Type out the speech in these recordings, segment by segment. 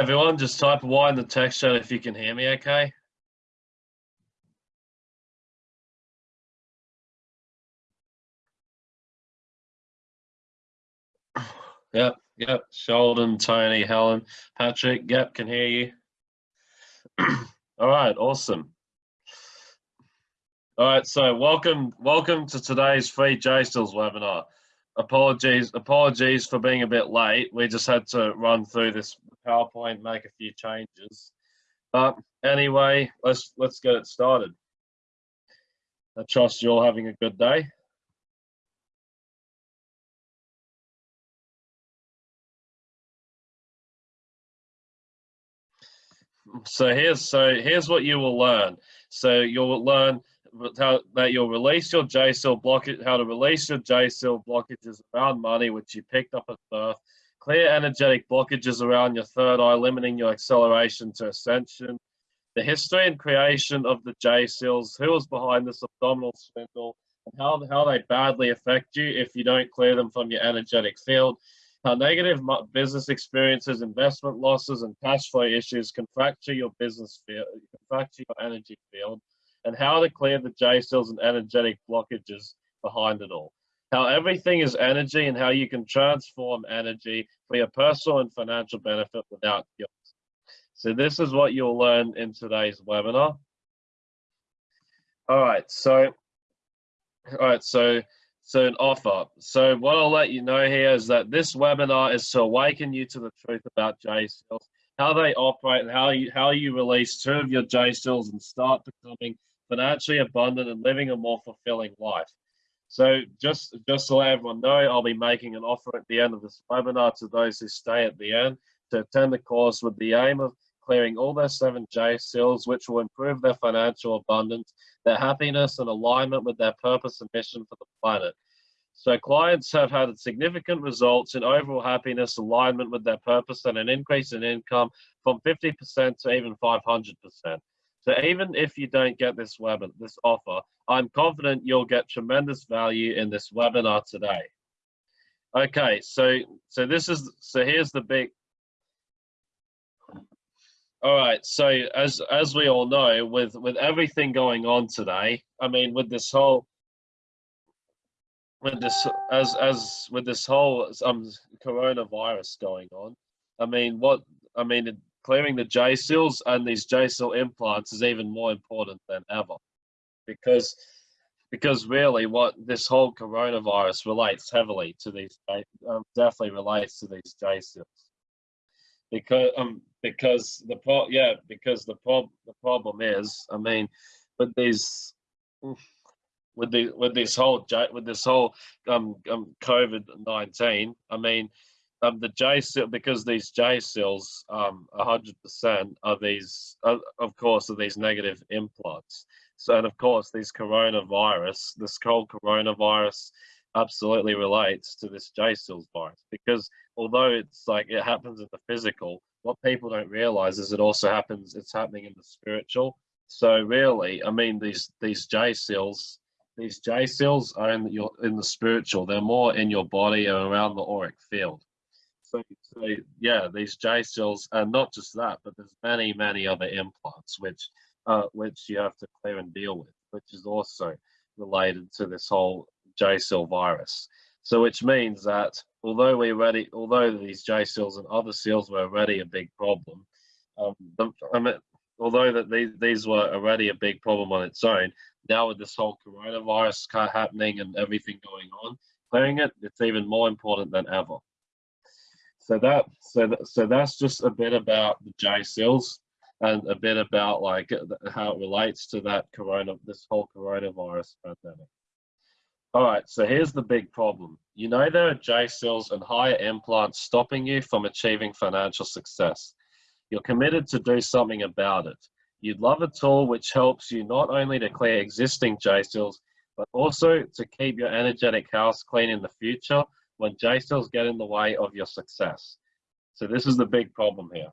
everyone, just type Y in the text chat if you can hear me okay. Yep, yep. Sheldon, Tony, Helen, Patrick, yep, can hear you. All right, awesome. All right, so welcome, welcome to today's free J seals webinar. Apologies, apologies for being a bit late. We just had to run through this PowerPoint, make a few changes. But anyway, let's let's get it started. I trust you're all having a good day. So here's so here's what you will learn. So you'll learn how, that you'll release your J seal blockage, how to release your J seal blockages around money, which you picked up at birth, clear energetic blockages around your third eye, limiting your acceleration to ascension, the history and creation of the J seals, who was behind this abdominal swindle, and how, how they badly affect you if you don't clear them from your energetic field, how negative business experiences, investment losses, and cash flow issues can fracture your business field, can fracture your energy field, and how to clear the J seals and energetic blockages behind it all. How everything is energy and how you can transform energy for your personal and financial benefit without guilt. So this is what you'll learn in today's webinar. All right, so, all right, so, so an offer. So what I'll let you know here is that this webinar is to awaken you to the truth about J seals, how they operate and how you, how you release two of your J seals and start becoming financially abundant and living a more fulfilling life. So just, just to let everyone know, I'll be making an offer at the end of this webinar to those who stay at the end to attend the course with the aim of clearing all their 7J seals, which will improve their financial abundance, their happiness and alignment with their purpose and mission for the planet. So clients have had significant results in overall happiness, alignment with their purpose, and an increase in income from 50% to even 500%. So even if you don't get this webinar, this offer, I'm confident you'll get tremendous value in this webinar today. Okay, so so this is so here's the big. All right, so as as we all know, with with everything going on today, I mean, with this whole with this as as with this whole um coronavirus going on, I mean, what I mean, clearing the J seals and these J seal implants is even more important than ever. Because because really what this whole coronavirus relates heavily to these um, definitely relates to these J seals because um because the pro yeah because the prob the problem is I mean with these with the with this whole with this whole um, um COVID nineteen I mean um, the J seal because these J seals, um, 100% are these, uh, of course, are these negative implants. So, and of course, these coronavirus, this cold coronavirus absolutely relates to this J seals virus because although it's like it happens in the physical, what people don't realize is it also happens, it's happening in the spiritual. So really, I mean, these, these J seals these J seals are in your, in the spiritual, they're more in your body and around the auric field. So, so yeah, these J seals, and not just that, but there's many, many other implants which uh, which you have to clear and deal with, which is also related to this whole J seal virus. So which means that although we already, although these J seals and other seals were already a big problem, um, the, I mean, although that these, these were already a big problem on its own, now with this whole coronavirus happening and everything going on, clearing it, it's even more important than ever. So that so that, so that's just a bit about the J seals and a bit about like how it relates to that corona this whole coronavirus pandemic. All right, so here's the big problem. You know there are J seals and higher implants stopping you from achieving financial success. You're committed to do something about it. You'd love a tool which helps you not only to clear existing J seals, but also to keep your energetic house clean in the future when J seals get in the way of your success. So this is the big problem here.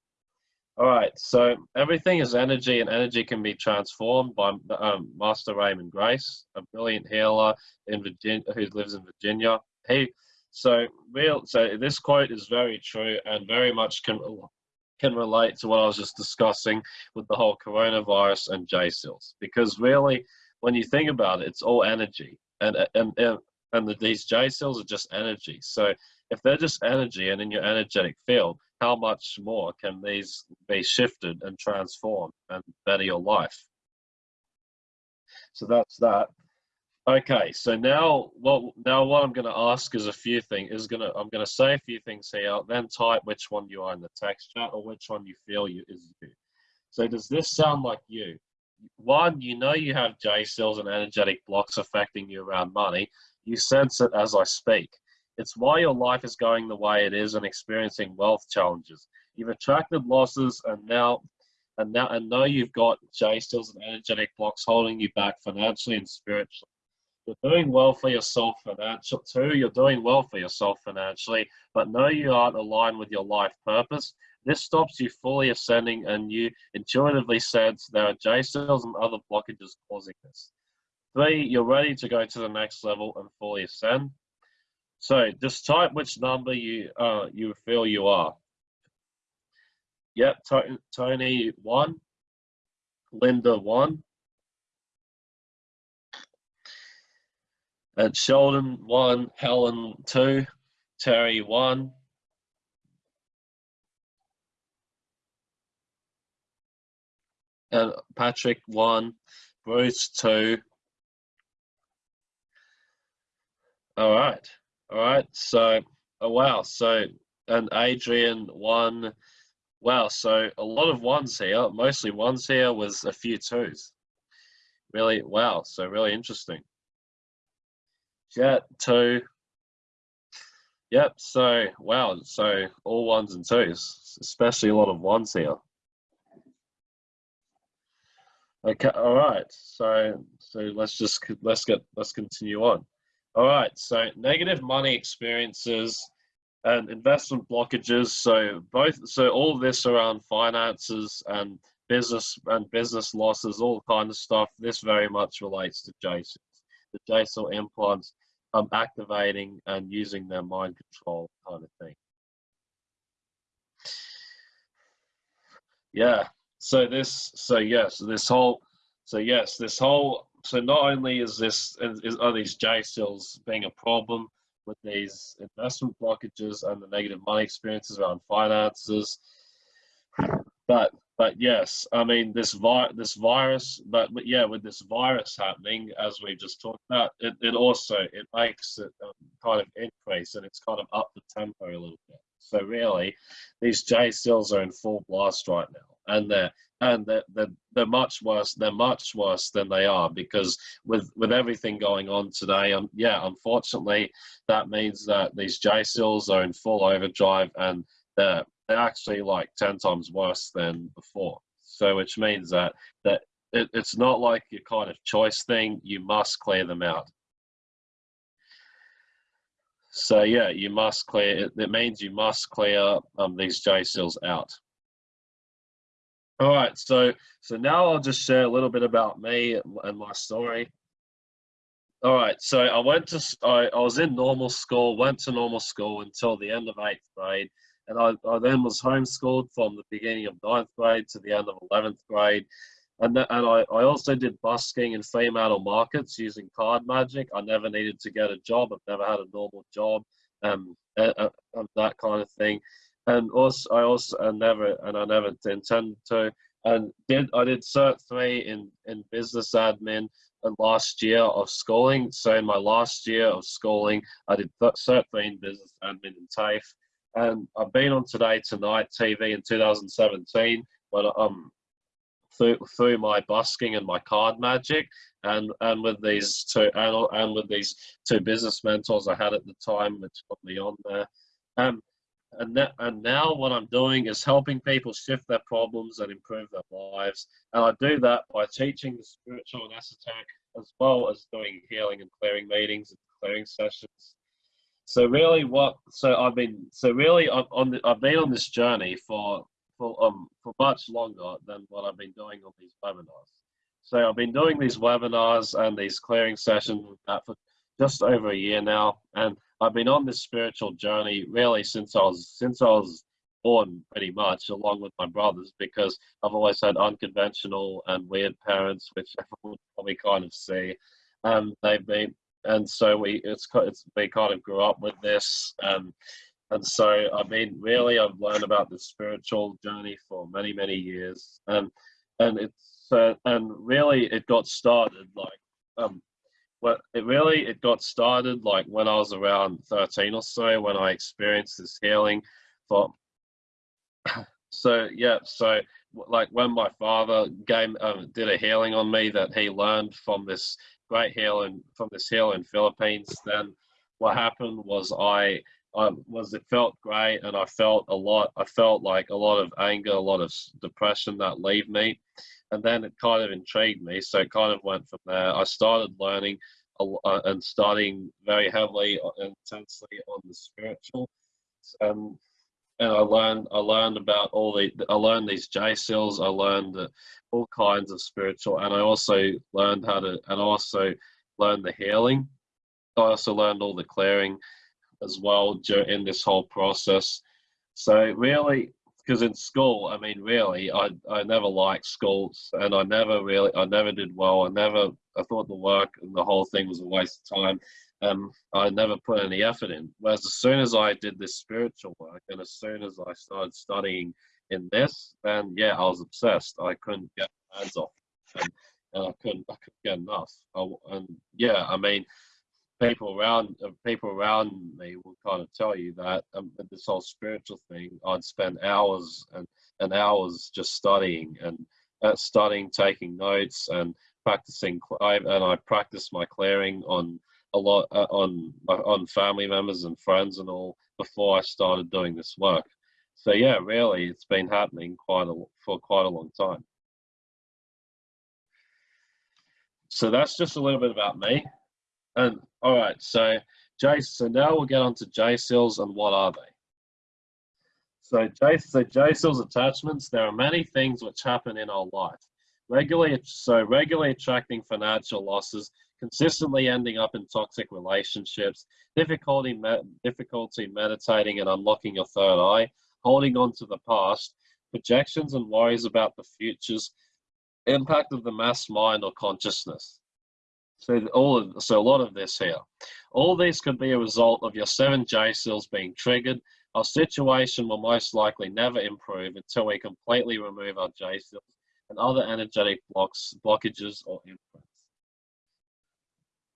All right, so everything is energy and energy can be transformed by um, Master Raymond Grace, a brilliant healer in Virginia who lives in Virginia. He, so real, so this quote is very true and very much can can relate to what I was just discussing with the whole coronavirus and J seals. Because really, when you think about it, it's all energy, and and and, and the, these J seals are just energy. So if they're just energy and in your energetic field, how much more can these be shifted and transformed and better your life? So that's that. Okay, so now what now what I'm going to ask is a few things. Is gonna I'm going to say a few things here, then type which one you are in the text chat or which one you feel you is you. So does this sound like you? One, you know you have J seals and energetic blocks affecting you around money. You sense it as I speak. It's why your life is going the way it is and experiencing wealth challenges. You've attracted losses and now and now and know you've got J seals and energetic blocks holding you back financially and spiritually. You're doing well for yourself financially too. You're doing well for yourself financially, but know you aren't aligned with your life purpose. This stops you fully ascending, and you intuitively sense there are J seals and other blockages causing this. Three, you're ready to go to the next level and fully ascend. So just type which number you uh, you feel you are. Yep, Tony one, Linda one, and Sheldon one, Helen two, Terry one. And Patrick one, Bruce two. All right. All right. So, oh, wow. So, and Adrian one. Wow. So a lot of ones here, mostly ones here with a few twos. Really, wow. So really interesting. Jet two. Yep. So, wow. So all ones and twos, especially a lot of ones here. Okay. All right. So, so let's just, let's get, let's continue on. All right, so negative money experiences and investment blockages. So both, so all of this around finances and business and business losses, all kind of stuff. This very much relates to Jason. The J-seal implants um, activating and using their mind control kind of thing. Yeah. So this, so yes, this whole, so yes, this whole so not only is this is, are these J seals being a problem with these investment blockages and the negative money experiences around finances, but but yes, I mean this vi- this virus, but, but yeah, with this virus happening, as we just talked about, it, it also it makes it um, kind of increase and it's kind of up the tempo a little bit. So really, these J seals are in full blast right now, and they're and they're, they're, they're much worse they're much worse than they are because with with everything going on today um, yeah unfortunately that means that these j seals are in full overdrive and they're, they're actually like 10 times worse than before. So which means that that it, it's not like your kind of choice thing you must clear them out. So yeah you must clear it, it means you must clear um, these j seals out all right, so so now I'll just share a little bit about me and my story. All right, so I went to I, I was in normal school, went to normal school until the end of eighth grade, and I, I then was homeschooled from the beginning of ninth grade to the end of eleventh grade, and that, and I, I also did busking in Fremantle markets using card magic. I never needed to get a job. I've never had a normal job, um, uh, uh, that kind of thing and also I also I never and I never intended to and did I did cert three in in business admin and last year of schooling. So in my last year of schooling, I did cert three in business admin in TAFE, and I've been on Today Tonight TV in 2017 when um through through my busking and my card magic and and with these two and, and with these two business mentors I had at the time which put me on there. Um, and, that, and now what I'm doing is helping people shift their problems and improve their lives. And I do that by teaching the spiritual and esoteric as well as doing healing and clearing meetings and clearing sessions. So really what, so I've been, so really I've, on the, I've been on this journey for, for, um, for much longer than what I've been doing on these webinars. So I've been doing these webinars and these clearing sessions for just over a year now. And I've been on this spiritual journey really since I was since I was born pretty much along with my brothers because I've always had unconventional and weird parents, which probably kind of see. Um, they've been, and so we it's, it's we kind of grew up with this. Um, and so I mean, really, I've learned about the spiritual journey for many many years, and and it's uh, and really it got started like um, well, it really it got started like when I was around 13 or so when I experienced this healing for so yeah so like when my father gave um, did a healing on me that he learned from this great healing from this heal in Philippines then what happened was I I was it felt great and I felt a lot I felt like a lot of anger a lot of depression that leave me and then it kind of intrigued me. So it kind of went from there. I started learning uh, and studying very heavily uh, intensely on the spiritual, um, and I learned I learned about all the I learned these J seals. I learned all kinds of spiritual, and I also learned how to and also learned the healing. I also learned all the clearing as well in this whole process. So really, because in school, I mean, really, I I never liked schools, and I never really, I never did well. I never, I thought the work and the whole thing was a waste of time. Um, I never put any effort in. Whereas as soon as I did this spiritual work, and as soon as I started studying in this, then yeah, I was obsessed. I couldn't get my hands off, and, and I couldn't, I couldn't get enough. I, and yeah, I mean, people around uh, people around me will kind of tell you that um, this whole spiritual thing i'd spend hours and, and hours just studying and uh, studying taking notes and practicing and i practiced my clearing on a lot uh, on on family members and friends and all before i started doing this work. So yeah really it's been happening quite a for quite a long time. So that's just a little bit about me and all right, so J, so now we'll get on to J seals and what are they? So J, so J seals attachments, there are many things which happen in our life. Regularly, so regularly attracting financial losses, consistently ending up in toxic relationships, difficulty, me, difficulty meditating and unlocking your third eye, holding on to the past, projections and worries about the futures, impact of the mass mind or consciousness. So all of, so a lot of this here. All these could be a result of your seven J seals being triggered. Our situation will most likely never improve until we completely remove our J seals and other energetic blocks, blockages or imprints.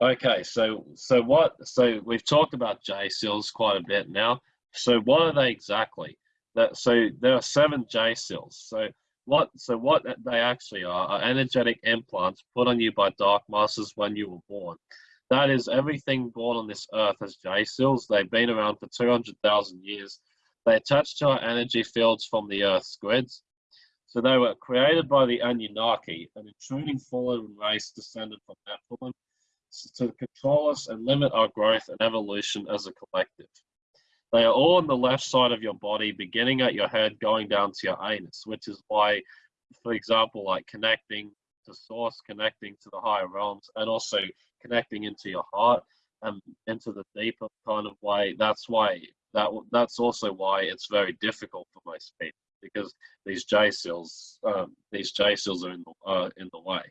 Okay, so so what? So we've talked about J seals quite a bit now. So what are they exactly? That so there are seven J seals. So what so what they actually are are energetic implants put on you by dark masters when you were born. That is, everything born on this earth has J seals. They've been around for 200,000 years. They attach to our energy fields from the earth's grids. So they were created by the Anunnaki, an intruding fallen race descended from Nephilim, to control us and limit our growth and evolution as a collective. They are all on the left side of your body, beginning at your head, going down to your anus, which is why, for example, like connecting to source, connecting to the higher realms, and also connecting into your heart and into the deeper kind of way. That's why that that's also why it's very difficult for most people because these J seals, um, these J seals are in the uh, in the way.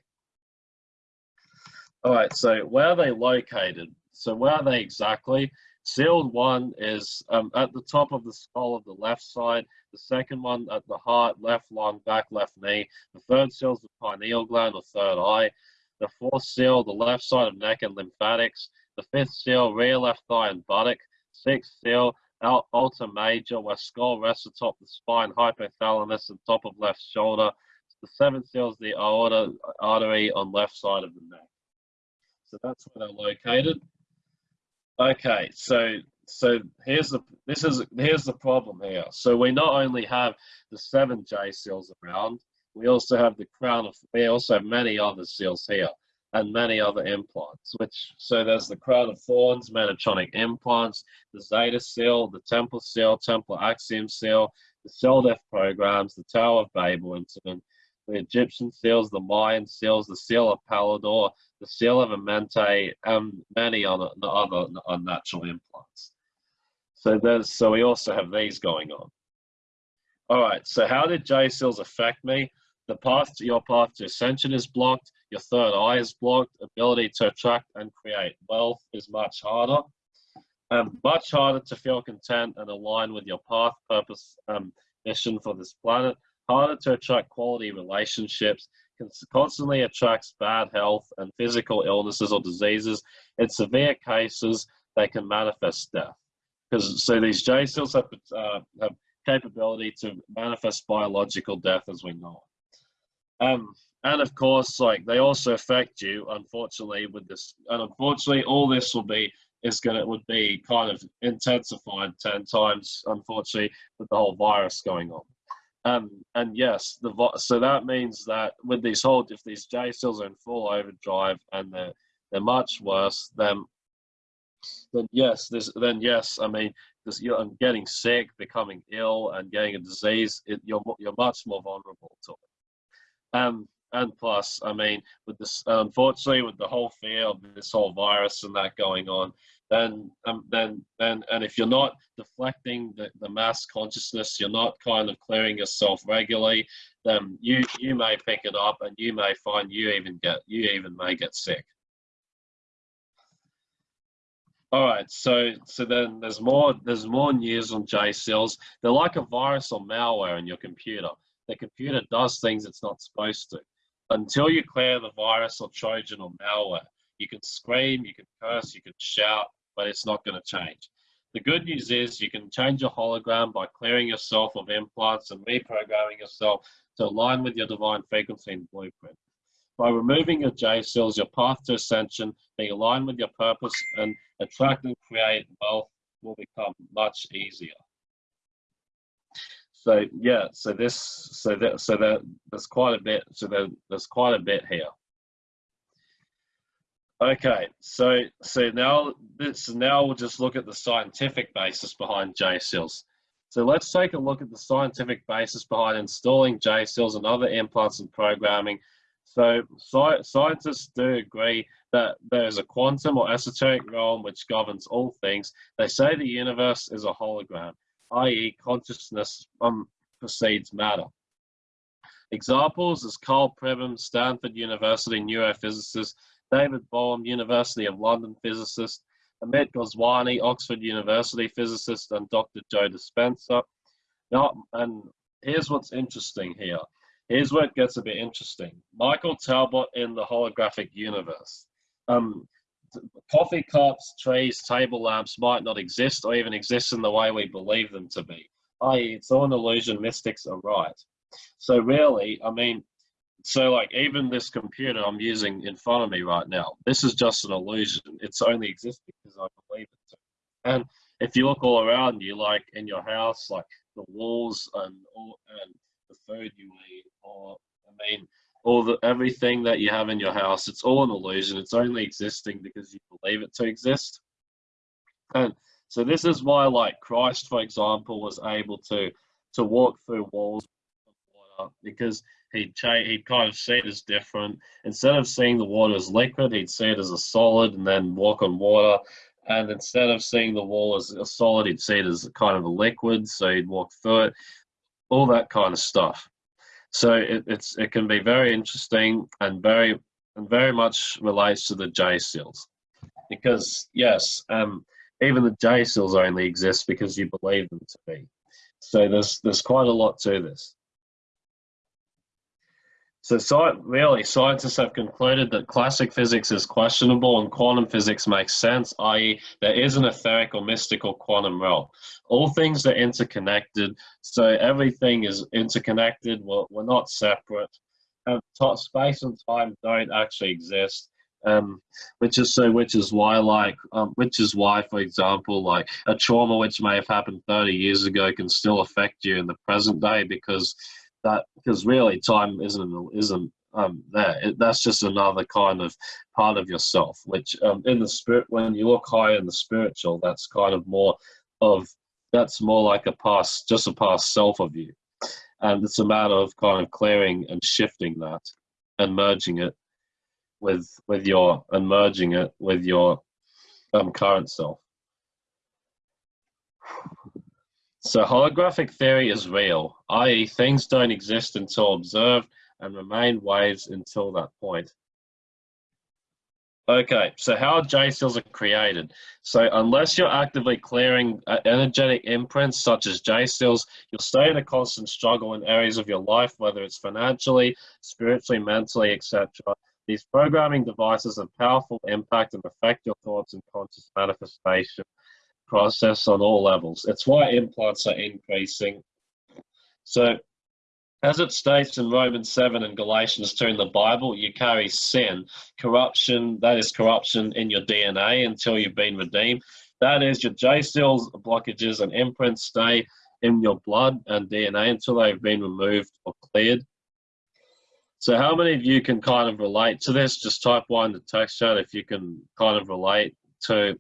All right, so where are they located? So where are they exactly? Sealed one is um, at the top of the skull of the left side. The second one at the heart, left lung, back left knee. The third seal is the pineal gland or third eye. The fourth seal, the left side of neck and lymphatics. The fifth seal, rear left thigh and buttock. Sixth seal, ulna major, where skull rests atop the spine, hypothalamus, and top of left shoulder. The seventh seal is the aorta artery on left side of the neck. So that's where they're located. Okay, so so here's the this is here's the problem here. So we not only have the seven J seals around, we also have the crown of we also have many other seals here and many other implants. Which so there's the crown of thorns, Metatronic implants, the Zeta seal, the Temple seal, Temple Axiom seal, the cell death programs, the Tower of Babel incident, the Egyptian seals, the Mayan seals, the seal of Palaidor, the seal of Amenti, and many other, other unnatural implants. So there's so we also have these going on. All right. So how did J seals affect me? The path to your path to ascension is blocked. Your third eye is blocked. Ability to attract and create wealth is much harder. Um, much harder to feel content and align with your path, purpose, um, mission for this planet. Harder to attract quality relationships. Constantly attracts bad health and physical illnesses or diseases. In severe cases, they can manifest death. Because so these J seals have, uh, have capability to manifest biological death as we know it. Um, and of course, like they also affect you, unfortunately, with this. And unfortunately, all this will be is gonna would be kind of intensified ten times, unfortunately, with the whole virus going on. Um, and yes, the so that means that with these whole, if these J seals are in full overdrive and they're they're much worse, then then yes, this then yes, I mean, this, you're getting sick, becoming ill, and getting a disease. It, you're you're much more vulnerable to it. Um, and plus, I mean, with this, unfortunately, with the whole fear of this whole virus and that going on, then, um, then, then, and if you're not deflecting the, the mass consciousness, you're not kind of clearing yourself regularly, then you you may pick it up, and you may find you even get you even may get sick. All right, so so then there's more there's more news on j seals They're like a virus or malware in your computer. The computer does things it's not supposed to until you clear the virus or Trojan or malware, you can scream, you can curse, you can shout, but it's not going to change. The good news is you can change your hologram by clearing yourself of implants and reprogramming yourself to align with your divine frequency and blueprint. By removing your J seals, your path to ascension, being aligned with your purpose, and attract and create wealth will become much easier. So yeah, so this, so that, so that there's quite a bit. So there, there's quite a bit here. Okay, so so now this now we'll just look at the scientific basis behind J seals. So let's take a look at the scientific basis behind installing J seals and other implants and programming. So sci scientists do agree that there is a quantum or esoteric realm which governs all things. They say the universe is a hologram i.e. consciousness um, precedes matter. Examples is Karl Pribram, Stanford University neurophysicist, David Bohm, University of London physicist, Amit Goswami, Oxford University physicist, and Dr. Joe Dispenza. Now, and here's what's interesting here. Here's where it gets a bit interesting. Michael Talbot in the holographic universe. Um, coffee cups, trees, table lamps might not exist or even exist in the way we believe them to be, i.e., it's all an illusion, mystics are right. So, really, I mean, so like even this computer I'm using in front of me right now, this is just an illusion. It's only exists because I believe it. And if you look all around you, like in your house, like the walls and all, and the food you eat, or I mean, all the everything that you have in your house it's all an illusion it's only existing because you believe it to exist and so this is why like christ for example was able to to walk through walls because he'd he'd kind of see it as different. Instead of seeing the water as liquid he'd see it as a solid and then walk on water. And instead of seeing the wall as a solid he'd see it as kind of a liquid so he'd walk through it. All that kind of stuff. So it, it's it can be very interesting and very and very much relates to the J seals, because yes, um, even the J seals only exist because you believe them to be. So there's there's quite a lot to this. So really, scientists have concluded that classic physics is questionable and quantum physics makes sense, i.e. there is an etheric or mystical quantum realm. All things are interconnected, so everything is interconnected, we're, we're not separate. Um, space and time don't actually exist. Um, which is so which is why like um, which is why for example like a trauma which may have happened 30 years ago can still affect you in the present day because that because really time isn't isn't um, there. It, that's just another kind of part of yourself, which um, in the spirit, when you look higher in the spiritual, that's kind of more of that's more like a past, just a past self of you, and it's a matter of kind of clearing and shifting that and merging it with with your and merging it with your um, current self. So holographic theory is real, i.e. things don't exist until observed and remain waves until that point. Okay, so how J seals are created. So unless you're actively clearing uh, energetic imprints such as J seals, you'll stay in a constant struggle in areas of your life, whether it's financially, spiritually, mentally, etc. These programming devices have powerful impact and affect your thoughts and conscious manifestation process on all levels. It's why implants are increasing. So as it states in Romans 7 and Galatians 2 in the Bible, you carry sin, corruption, that is corruption in your DNA until you've been redeemed. That is your J seals, blockages, and imprints stay in your blood and DNA until they've been removed or cleared. So, how many of you can kind of relate to this? Just type one in the text chat if you can kind of relate to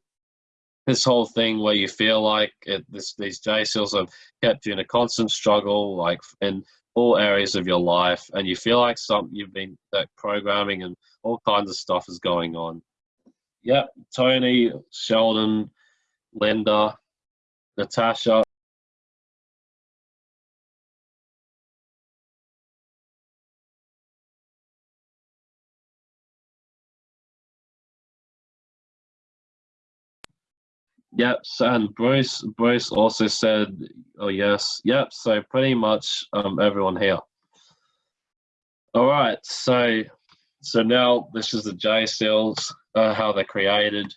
this whole thing where you feel like it, this, these J seals have kept you in a constant struggle, like in all areas of your life, and you feel like some you've been programming and all kinds of stuff is going on. Yep, Tony, Sheldon, Linda, Natasha. Yep, and Bruce Bruce also said, "Oh yes, yep." So pretty much um, everyone here. All right, so so now this is the J seals, uh, how they're created.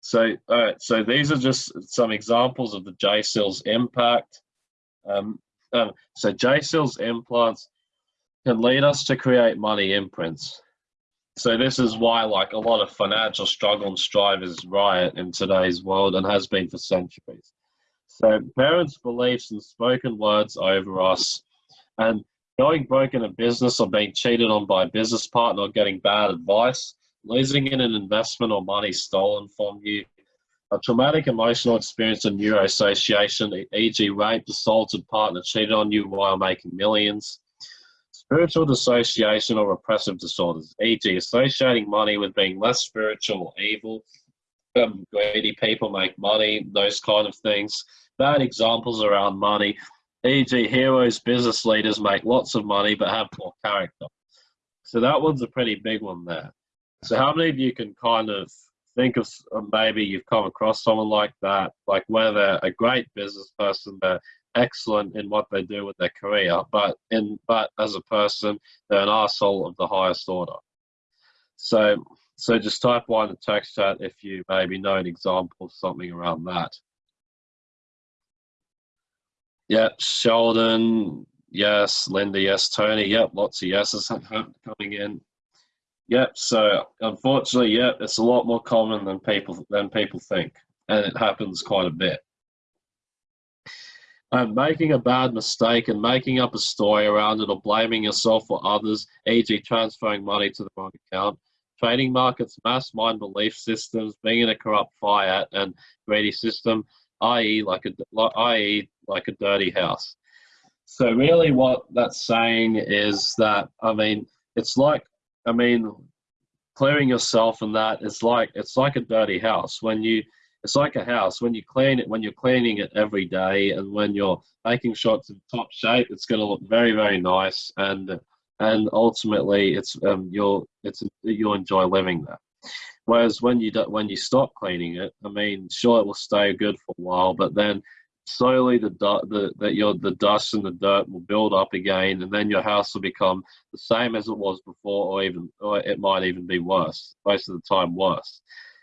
So all right, so these are just some examples of the J seals impact. Um, um, so J seals implants can lead us to create money imprints. So this is why like a lot of financial struggle and strive is riot in today's world and has been for centuries. So parents' beliefs and spoken words over us and going broke in a business or being cheated on by a business partner or getting bad advice, losing in an investment or money stolen from you, a traumatic emotional experience and neuroassociation, e.g. raped, assaulted partner cheated on you while making millions, Spiritual dissociation or repressive disorders, e.g., associating money with being less spiritual or evil. Um, greedy people make money, those kind of things. Bad examples around money, e.g., heroes, business leaders make lots of money but have poor character. So that one's a pretty big one there. So how many of you can kind of think of maybe you've come across someone like that, like where they're a great business person, they're excellent in what they do with their career, but in but as a person, they're an asshole of the highest order. So so just type one in the text chat if you maybe know an example of something around that. Yep, Sheldon, yes, Linda, yes, Tony, yep, lots of yeses coming in. Yep, so unfortunately, yep, it's a lot more common than people than people think, and it happens quite a bit and making a bad mistake and making up a story around it or blaming yourself or others, e.g., transferring money to the wrong account, trading markets, mass mind belief systems, being in a corrupt fiat and greedy system, i.e., like a i.e., like a dirty house. So really, what that's saying is that I mean, it's like I mean, clearing yourself and that it's like it's like a dirty house when you it's like a house. When you clean it when you're cleaning it every day and when you're making sure it's in top shape it's going to look very very nice and and ultimately it's um you'll it's you'll enjoy living there. Whereas when you do, when you stop cleaning it i mean sure it will stay good for a while but then slowly the the that your the dust and the dirt will build up again and then your house will become the same as it was before or even or it might even be worse most of the time worse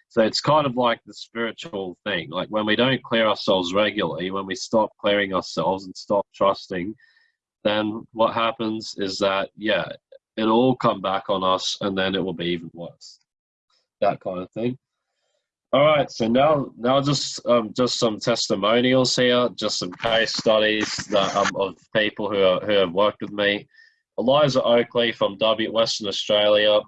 so it's kind of like the spiritual thing. Like when we don't clear ourselves regularly, when we stop clearing ourselves and stop trusting, then what happens is that, yeah, it'll all come back on us and then it will be even worse. That kind of thing. All right, so now now just um, just some testimonials here, just some case studies that, um, of people who, are, who have worked with me. Eliza Oakley from W Western Australia.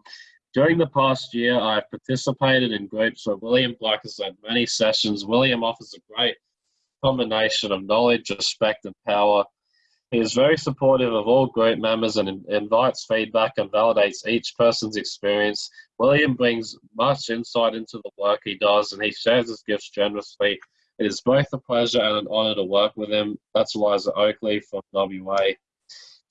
During the past year, I've participated in groups where William Black has led many sessions. William offers a great combination of knowledge, respect, and power. He is very supportive of all group members and invites feedback and validates each person's experience. William brings much insight into the work he does and he shares his gifts generously. It is both a pleasure and an honour to work with him. That's Eliza Oakley from WA.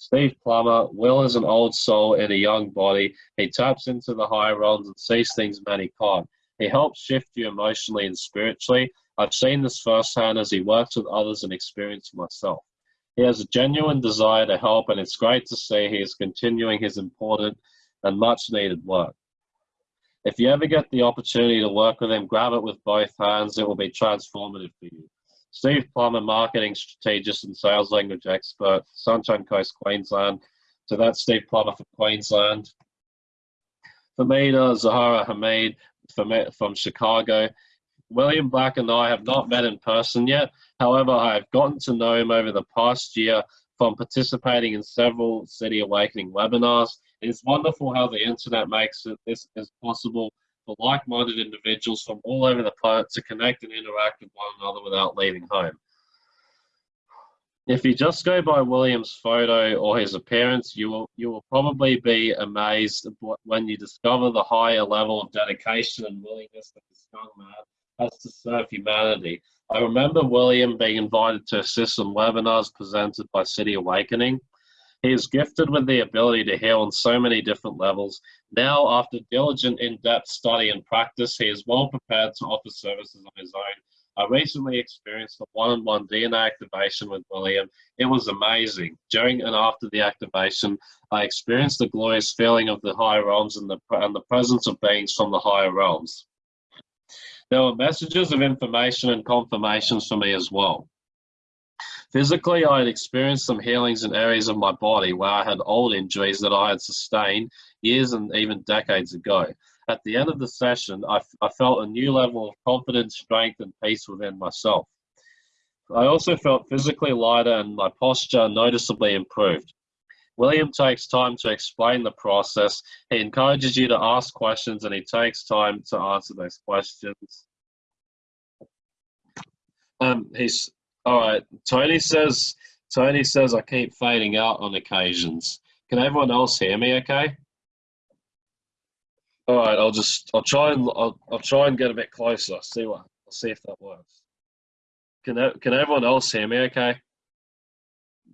Steve Plummer, Will is an old soul in a young body. He taps into the higher realms and sees things many can't. He helps shift you emotionally and spiritually. I've seen this firsthand as he works with others and experienced myself. He has a genuine desire to help, and it's great to see he is continuing his important and much needed work. If you ever get the opportunity to work with him, grab it with both hands. It will be transformative for you. Steve Plummer, marketing strategist and sales language expert, Sunshine Coast, Queensland. So that's Steve Plummer from Queensland. Famida Zahara Hamid from, from Chicago. William Black and I have not met in person yet. However, I have gotten to know him over the past year from participating in several City Awakening webinars. It's wonderful how the internet makes it this is possible for like-minded individuals from all over the planet to connect and interact with one another without leaving home. If you just go by William's photo or his appearance, you will you will probably be amazed when you discover the higher level of dedication and willingness that this young man has to serve humanity. I remember William being invited to assist in webinars presented by City Awakening. He is gifted with the ability to heal on so many different levels. Now, after diligent, in-depth study and practice, he is well prepared to offer services on his own. I recently experienced a one-on-one DNA activation with William. It was amazing. During and after the activation, I experienced the glorious feeling of the higher realms and the, and the presence of beings from the higher realms. There were messages of information and confirmations for me as well. Physically, I had experienced some healings in areas of my body where I had old injuries that I had sustained years and even decades ago. At the end of the session, I, I felt a new level of confidence, strength, and peace within myself. I also felt physically lighter and my posture noticeably improved. William takes time to explain the process. He encourages you to ask questions and he takes time to answer those questions. Um, he's all right. Tony says, Tony says I keep fading out on occasions. Can everyone else hear me okay? All right, I'll just, I'll try and, I'll, I'll try and get a bit closer. See what, I'll see if that works. Can, can everyone else hear me okay?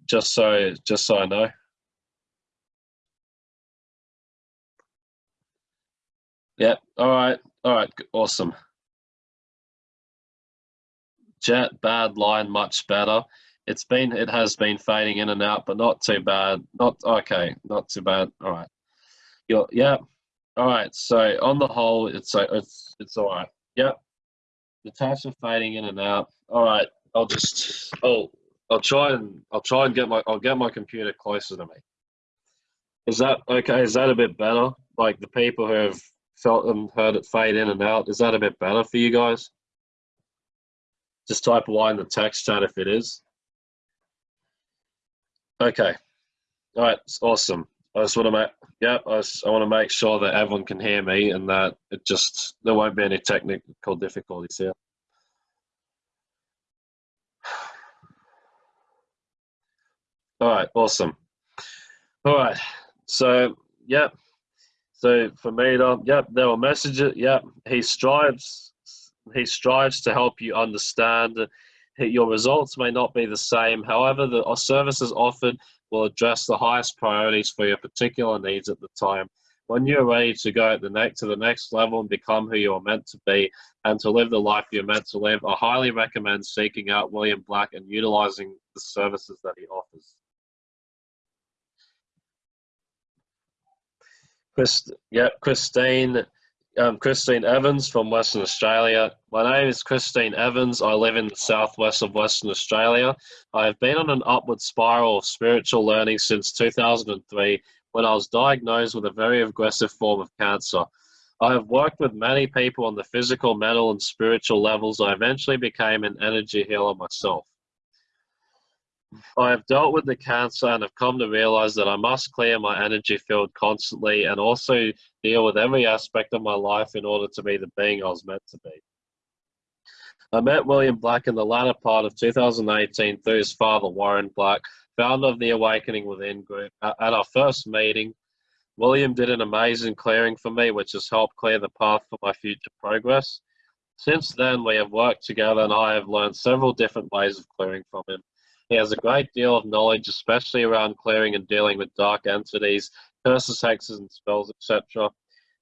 Just so, just so I know. Yep. All right. All right. Awesome. Jet, bad line, much better. It's been, it has been fading in and out, but not too bad. Not okay, not too bad. All right. You're, yeah. All right. So on the whole, it's uh, it's it's all right. Yep. Natasha fading in and out. All right. I'll just oh I'll try and I'll try and get my I'll get my computer closer to me. Is that okay? Is that a bit better? Like the people who have felt and heard it fade in and out, is that a bit better for you guys? Just type Y in the text chat if it is. Okay. All right. it's Awesome. I just want to make, yeah, I, just, I want to make sure that everyone can hear me and that it just, there won't be any technical difficulties here. All right. Awesome. All right. So, yeah. So for me, to, yep, there were messages. Yep, he strives he strives to help you understand your results may not be the same. However, the services offered will address the highest priorities for your particular needs at the time. When you're ready to go at the next to the next level and become who you are meant to be and to live the life you're meant to live, I highly recommend seeking out William Black and utilizing the services that he offers. Chris, yeah, Christine um, Christine Evans from Western Australia. My name is Christine Evans. I live in the southwest of Western Australia. I have been on an upward spiral of spiritual learning since 2003 when I was diagnosed with a very aggressive form of cancer. I have worked with many people on the physical, mental, and spiritual levels. I eventually became an energy healer myself. I have dealt with the cancer and have come to realize that I must clear my energy field constantly and also deal with every aspect of my life in order to be the being I was meant to be. I met William Black in the latter part of 2018 through his father, Warren Black, founder of the Awakening Within group. At our first meeting, William did an amazing clearing for me, which has helped clear the path for my future progress. Since then, we have worked together and I have learned several different ways of clearing from him. He has a great deal of knowledge, especially around clearing and dealing with dark entities, curses, hexes, and spells, etc.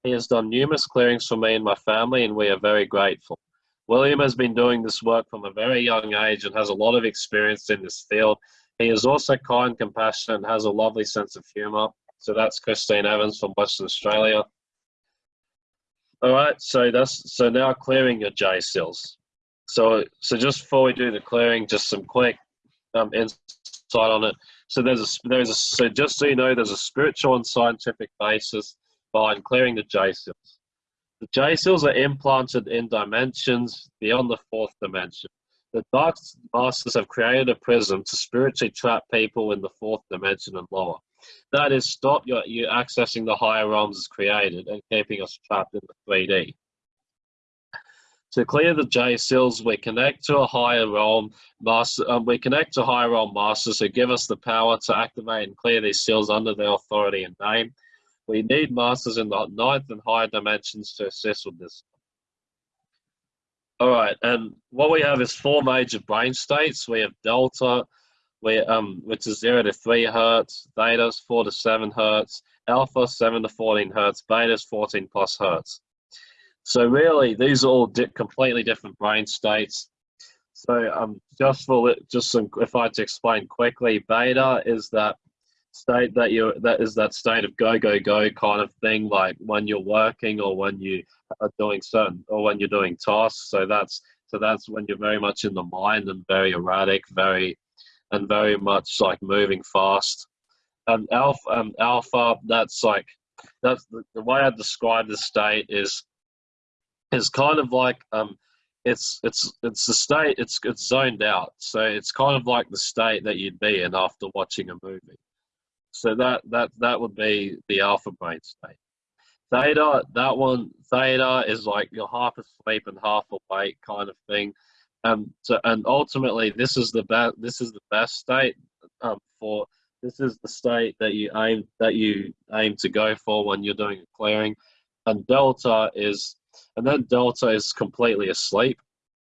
He has done numerous clearings for me and my family, and we are very grateful. William has been doing this work from a very young age and has a lot of experience in this field. He is also kind, compassionate, and has a lovely sense of humour. So that's Christine Evans from Western Australia. All right, so that's so now clearing your J seals. So so just before we do the clearing, just some quick um, insight on it. So there's a there's a so just so you know, there's a spiritual and scientific basis behind clearing the J seals. The J seals are implanted in dimensions beyond the fourth dimension. The Dark Masters have created a prism to spiritually trap people in the fourth dimension and lower. That is, stop you, you accessing the higher realms as created and keeping us trapped in the 3D. To clear the J seals, we connect to a higher realm master. Um, we connect to higher realm masters who give us the power to activate and clear these seals under their authority and name. We need masters in the ninth and higher dimensions to assist with this. All right, and what we have is four major brain states. We have delta, we, um, which is zero to three hertz, theta is four to seven hertz, alpha seven to 14 hertz, beta is 14 plus hertz. So really, these are all di completely different brain states. So um, just for just some, if I had to explain quickly, beta is that state that you that is that state of go go go kind of thing, like when you're working or when you are doing certain or when you're doing tasks. So that's so that's when you're very much in the mind and very erratic, very and very much like moving fast. And alpha, um, alpha, that's like that's the, the way I describe the state is is kind of like um, it's it's it's the state it's it's zoned out. So it's kind of like the state that you'd be in after watching a movie. So that that that would be the alpha brain state. Theta, that one, theta is like you're half asleep and half awake kind of thing. Um, so, and ultimately, this is the best. This is the best state um, for. This is the state that you aim that you aim to go for when you're doing a clearing, and delta is, and then delta is completely asleep.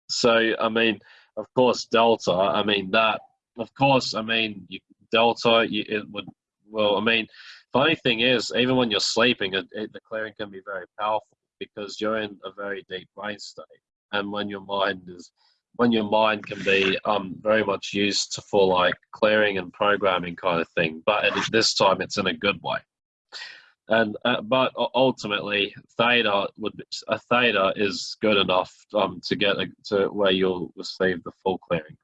So I mean, of course, delta. I mean that. Of course, I mean you, delta. You, it would. Well, I mean, funny thing is, even when you're sleeping, it, it, the clearing can be very powerful because you're in a very deep brain state, and when your mind is when your mind can be um, very much used to, for like clearing and programming kind of thing, but at this time it's in a good way. And uh, but ultimately, theta would be, a theta is good enough um, to get a, to where you'll receive the full clearing.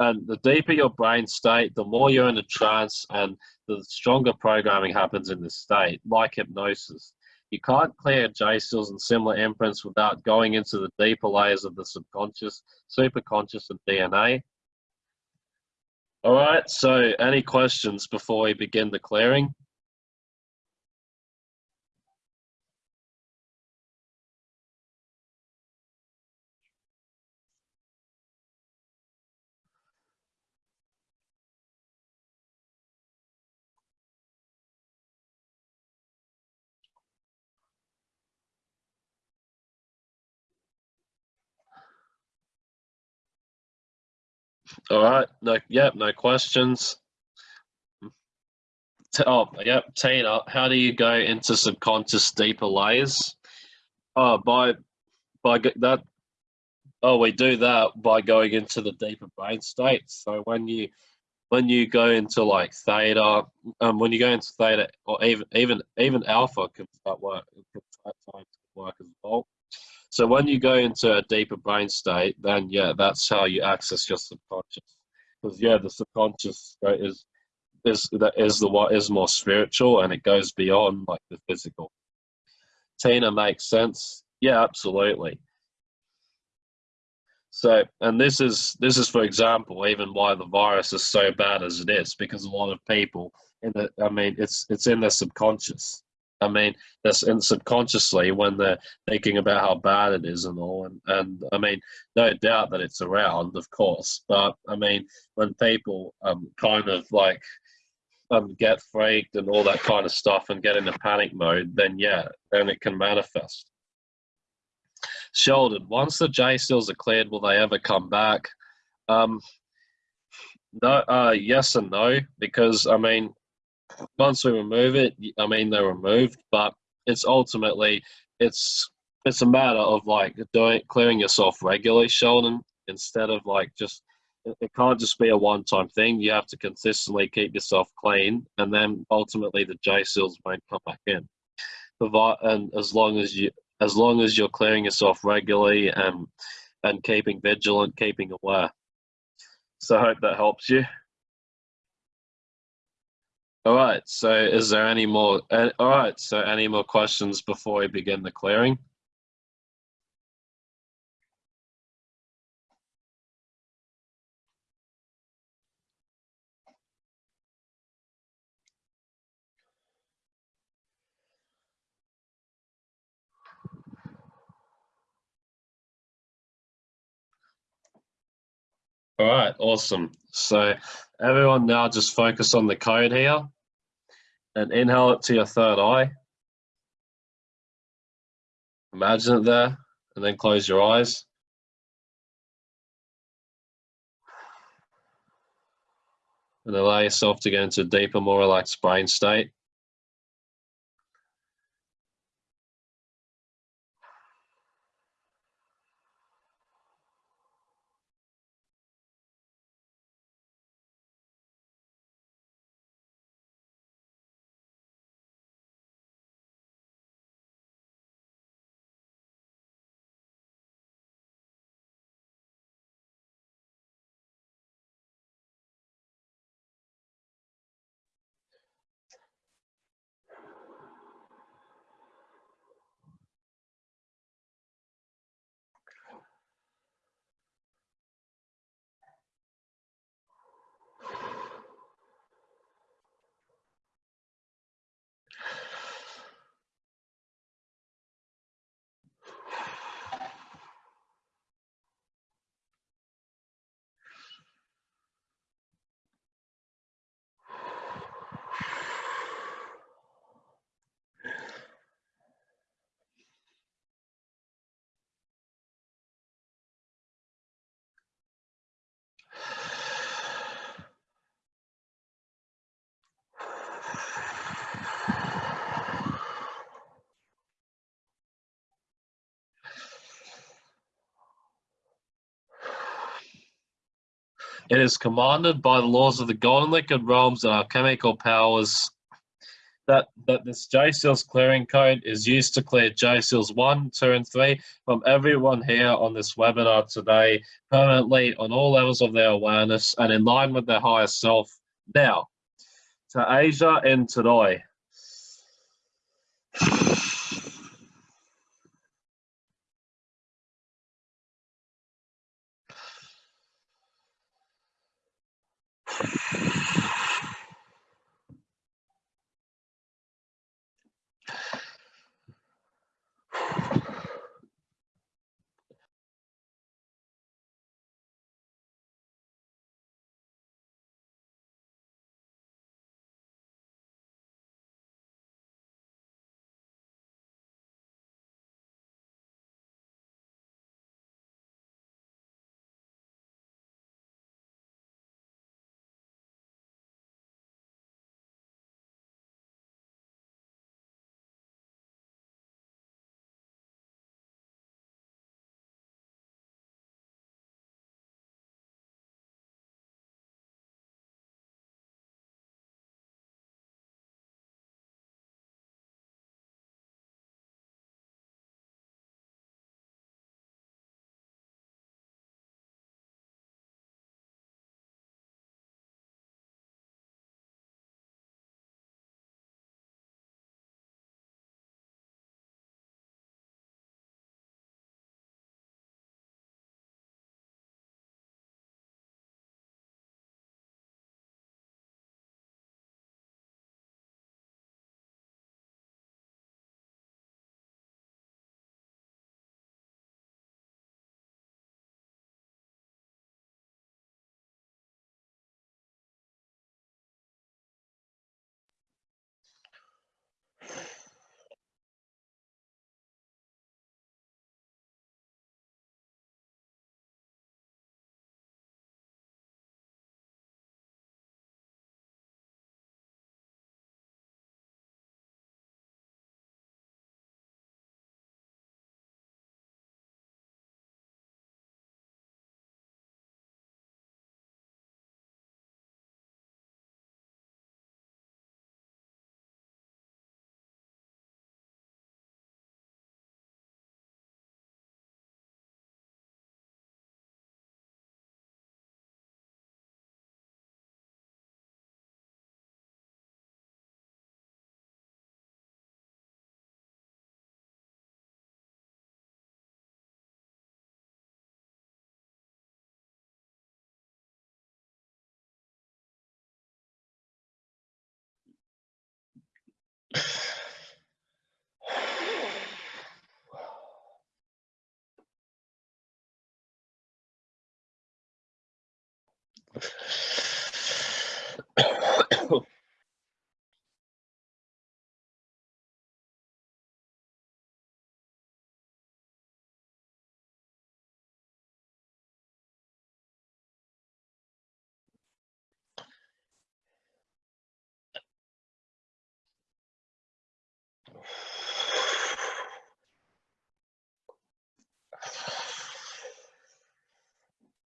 And the deeper your brain state, the more you're in a trance, and the stronger programming happens in this state, like hypnosis. You can't clear J-seals and similar imprints without going into the deeper layers of the subconscious, superconscious, and DNA. All right, so any questions before we begin the clearing? All right. No. Yep. No questions. Oh, yep. Tina, how do you go into subconscious deeper layers? Oh, by by that. Oh, we do that by going into the deeper brain states. So when you when you go into like theta, um, when you go into theta, or even even even alpha can start work, can times work as well. So when you go into a deeper brain state, then yeah, that's how you access your subconscious. Because yeah, the subconscious is is that is the what is more spiritual and it goes beyond like the physical. Tina makes sense. Yeah, absolutely. So, and this is this is for example, even why the virus is so bad as it is, because a lot of people in the, I mean, it's it's in their subconscious. I mean, that's and subconsciously when they're thinking about how bad it is and all. And, and I mean, no doubt that it's around, of course. But I mean, when people um, kind of like um, get freaked and all that kind of stuff and get into panic mode, then yeah, then it can manifest. Sheldon, once the J seals are cleared, will they ever come back? Um, no, uh, yes and no, because I mean, once we remove it, I mean they're removed, but it's ultimately it's it's a matter of like doing clearing yourself regularly, Sheldon, instead of like just it can't just be a one-time thing. You have to consistently keep yourself clean, and then ultimately the J seals won't come back in. And as long as you as long as you're clearing yourself regularly and and keeping vigilant, keeping aware. So I hope that helps you. All right. So is there any more? Uh, all right. So any more questions before we begin the clearing? All right, awesome. So everyone now just focus on the code here and inhale it to your third eye. Imagine it there and then close your eyes. And allow yourself to get into a deeper, more relaxed brain state. It is commanded by the laws of the golden liquid realms and our chemical powers that, that this J Seals clearing code is used to clear J Seals 1, 2, and 3 from everyone here on this webinar today permanently on all levels of their awareness and in line with their higher self. Now, to Asia and today.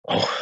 Oh.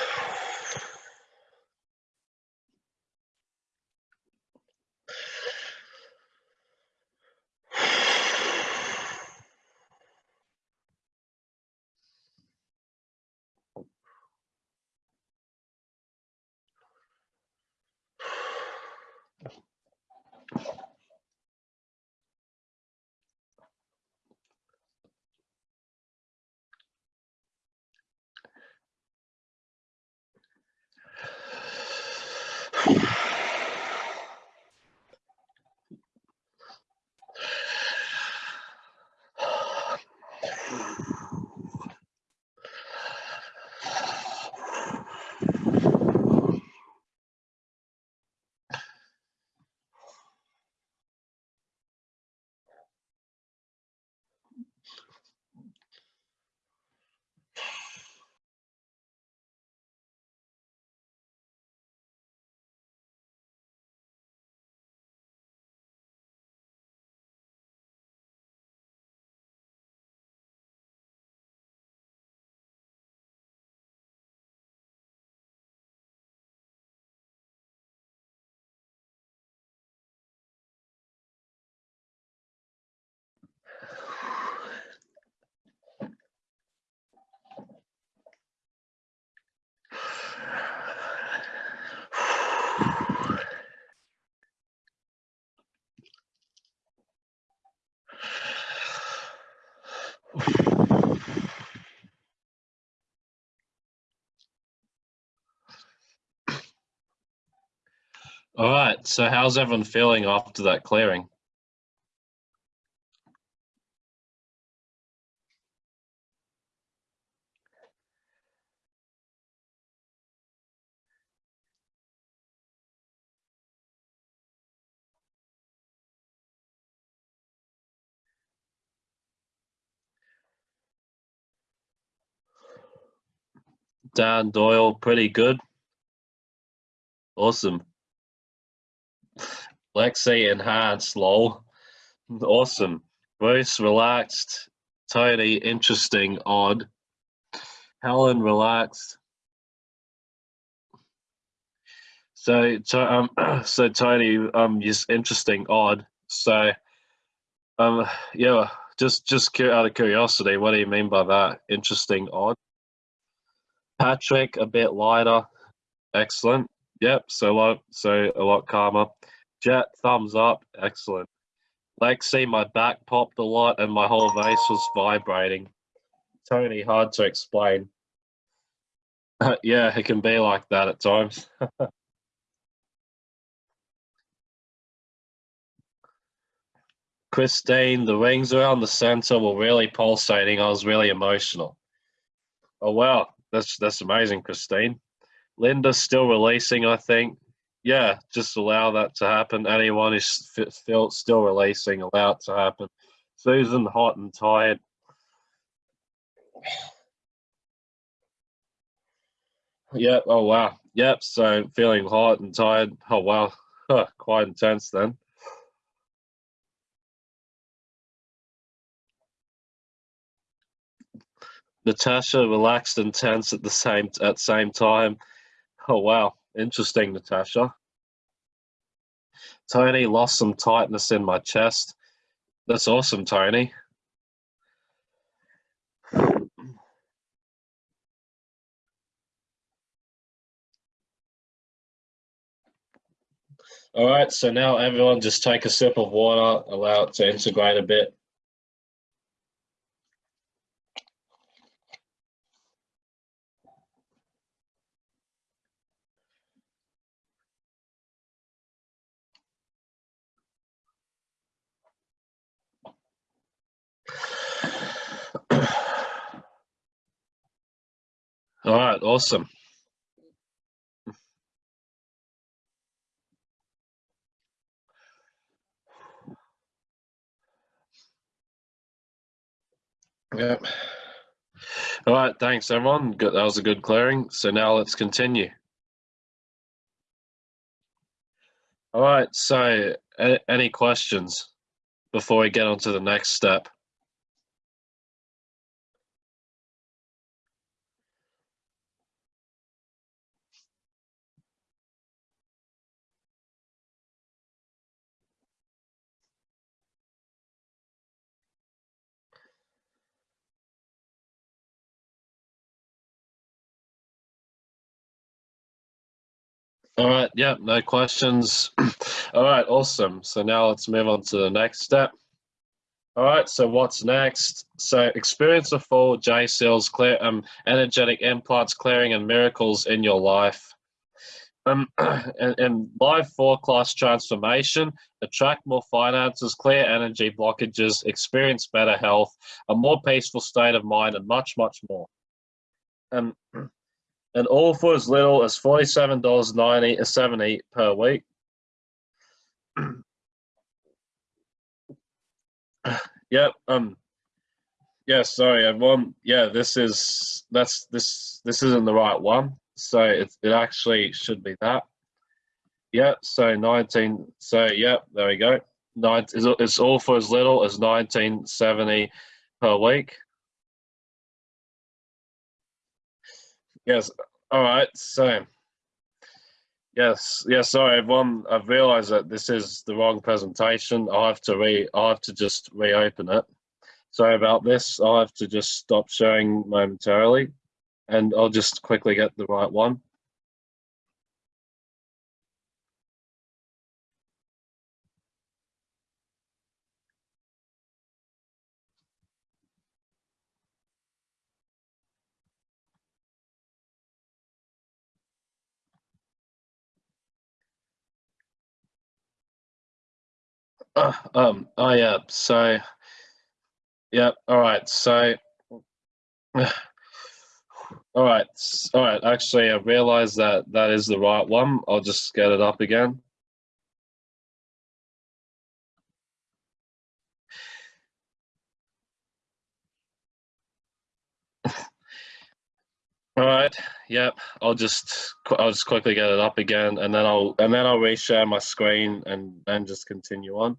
All right. So how's everyone feeling after that clearing? Dan Doyle, pretty good. Awesome. Lexi enhanced, lol. Awesome. Bruce relaxed. Tony interesting, odd. Helen relaxed. So, so um, so Tony, um, just interesting, odd. So, um, yeah, just just out of curiosity, what do you mean by that? Interesting, odd. Patrick, a bit lighter. Excellent. Yep. So a lot, so a lot calmer. Jet, thumbs up. Excellent. Lexi, my back popped a lot and my whole vase was vibrating. Tony, hard to explain. yeah, it can be like that at times. Christine, the rings around the center were really pulsating. I was really emotional. Oh wow, that's that's amazing, Christine. Linda's still releasing, I think. Yeah, just allow that to happen. Anyone who's still still releasing, allow it to happen. Susan, hot and tired. Yep. Oh wow. Yep. So feeling hot and tired. Oh wow. Huh, quite intense then. Natasha relaxed and tense at the same at same time. Oh wow, interesting, Natasha. Tony lost some tightness in my chest. That's awesome, Tony. All right, so now everyone just take a sip of water, allow it to integrate a bit. All right, awesome. Yep. All right, thanks everyone. Good, that was a good clearing. So now let's continue. All right, so any questions before we get on to the next step? All right, yeah, no questions. All right, awesome. So now let's move on to the next step. All right, so what's next? So experience the full J seals, clear, um, energetic implants, clearing, and miracles in your life. Um, and, and live four class transformation, attract more finances, clear energy blockages, experience better health, a more peaceful state of mind, and much, much more. Um, and all for as little as $47.90 or 70 per week. yep. Um. Yeah. Sorry, everyone. Yeah. This is that's this this isn't the right one. So it it actually should be that. Yep. So 19. So yep. There we go. Nine. It's all for as little as 1970 per week. Yes. All right. So, yes, yes. Sorry, everyone. I've realised that this is the wrong presentation. I have to re. I have to just reopen it. Sorry about this. I have to just stop sharing momentarily, and I'll just quickly get the right one. Uh, um, oh yeah, so, yeah, all right, so, all right, all right, actually, I realized that that is the right one. I'll just get it up again. All right. Yep. I'll just I'll just quickly get it up again, and then I'll and then I'll reshare my screen and then just continue on.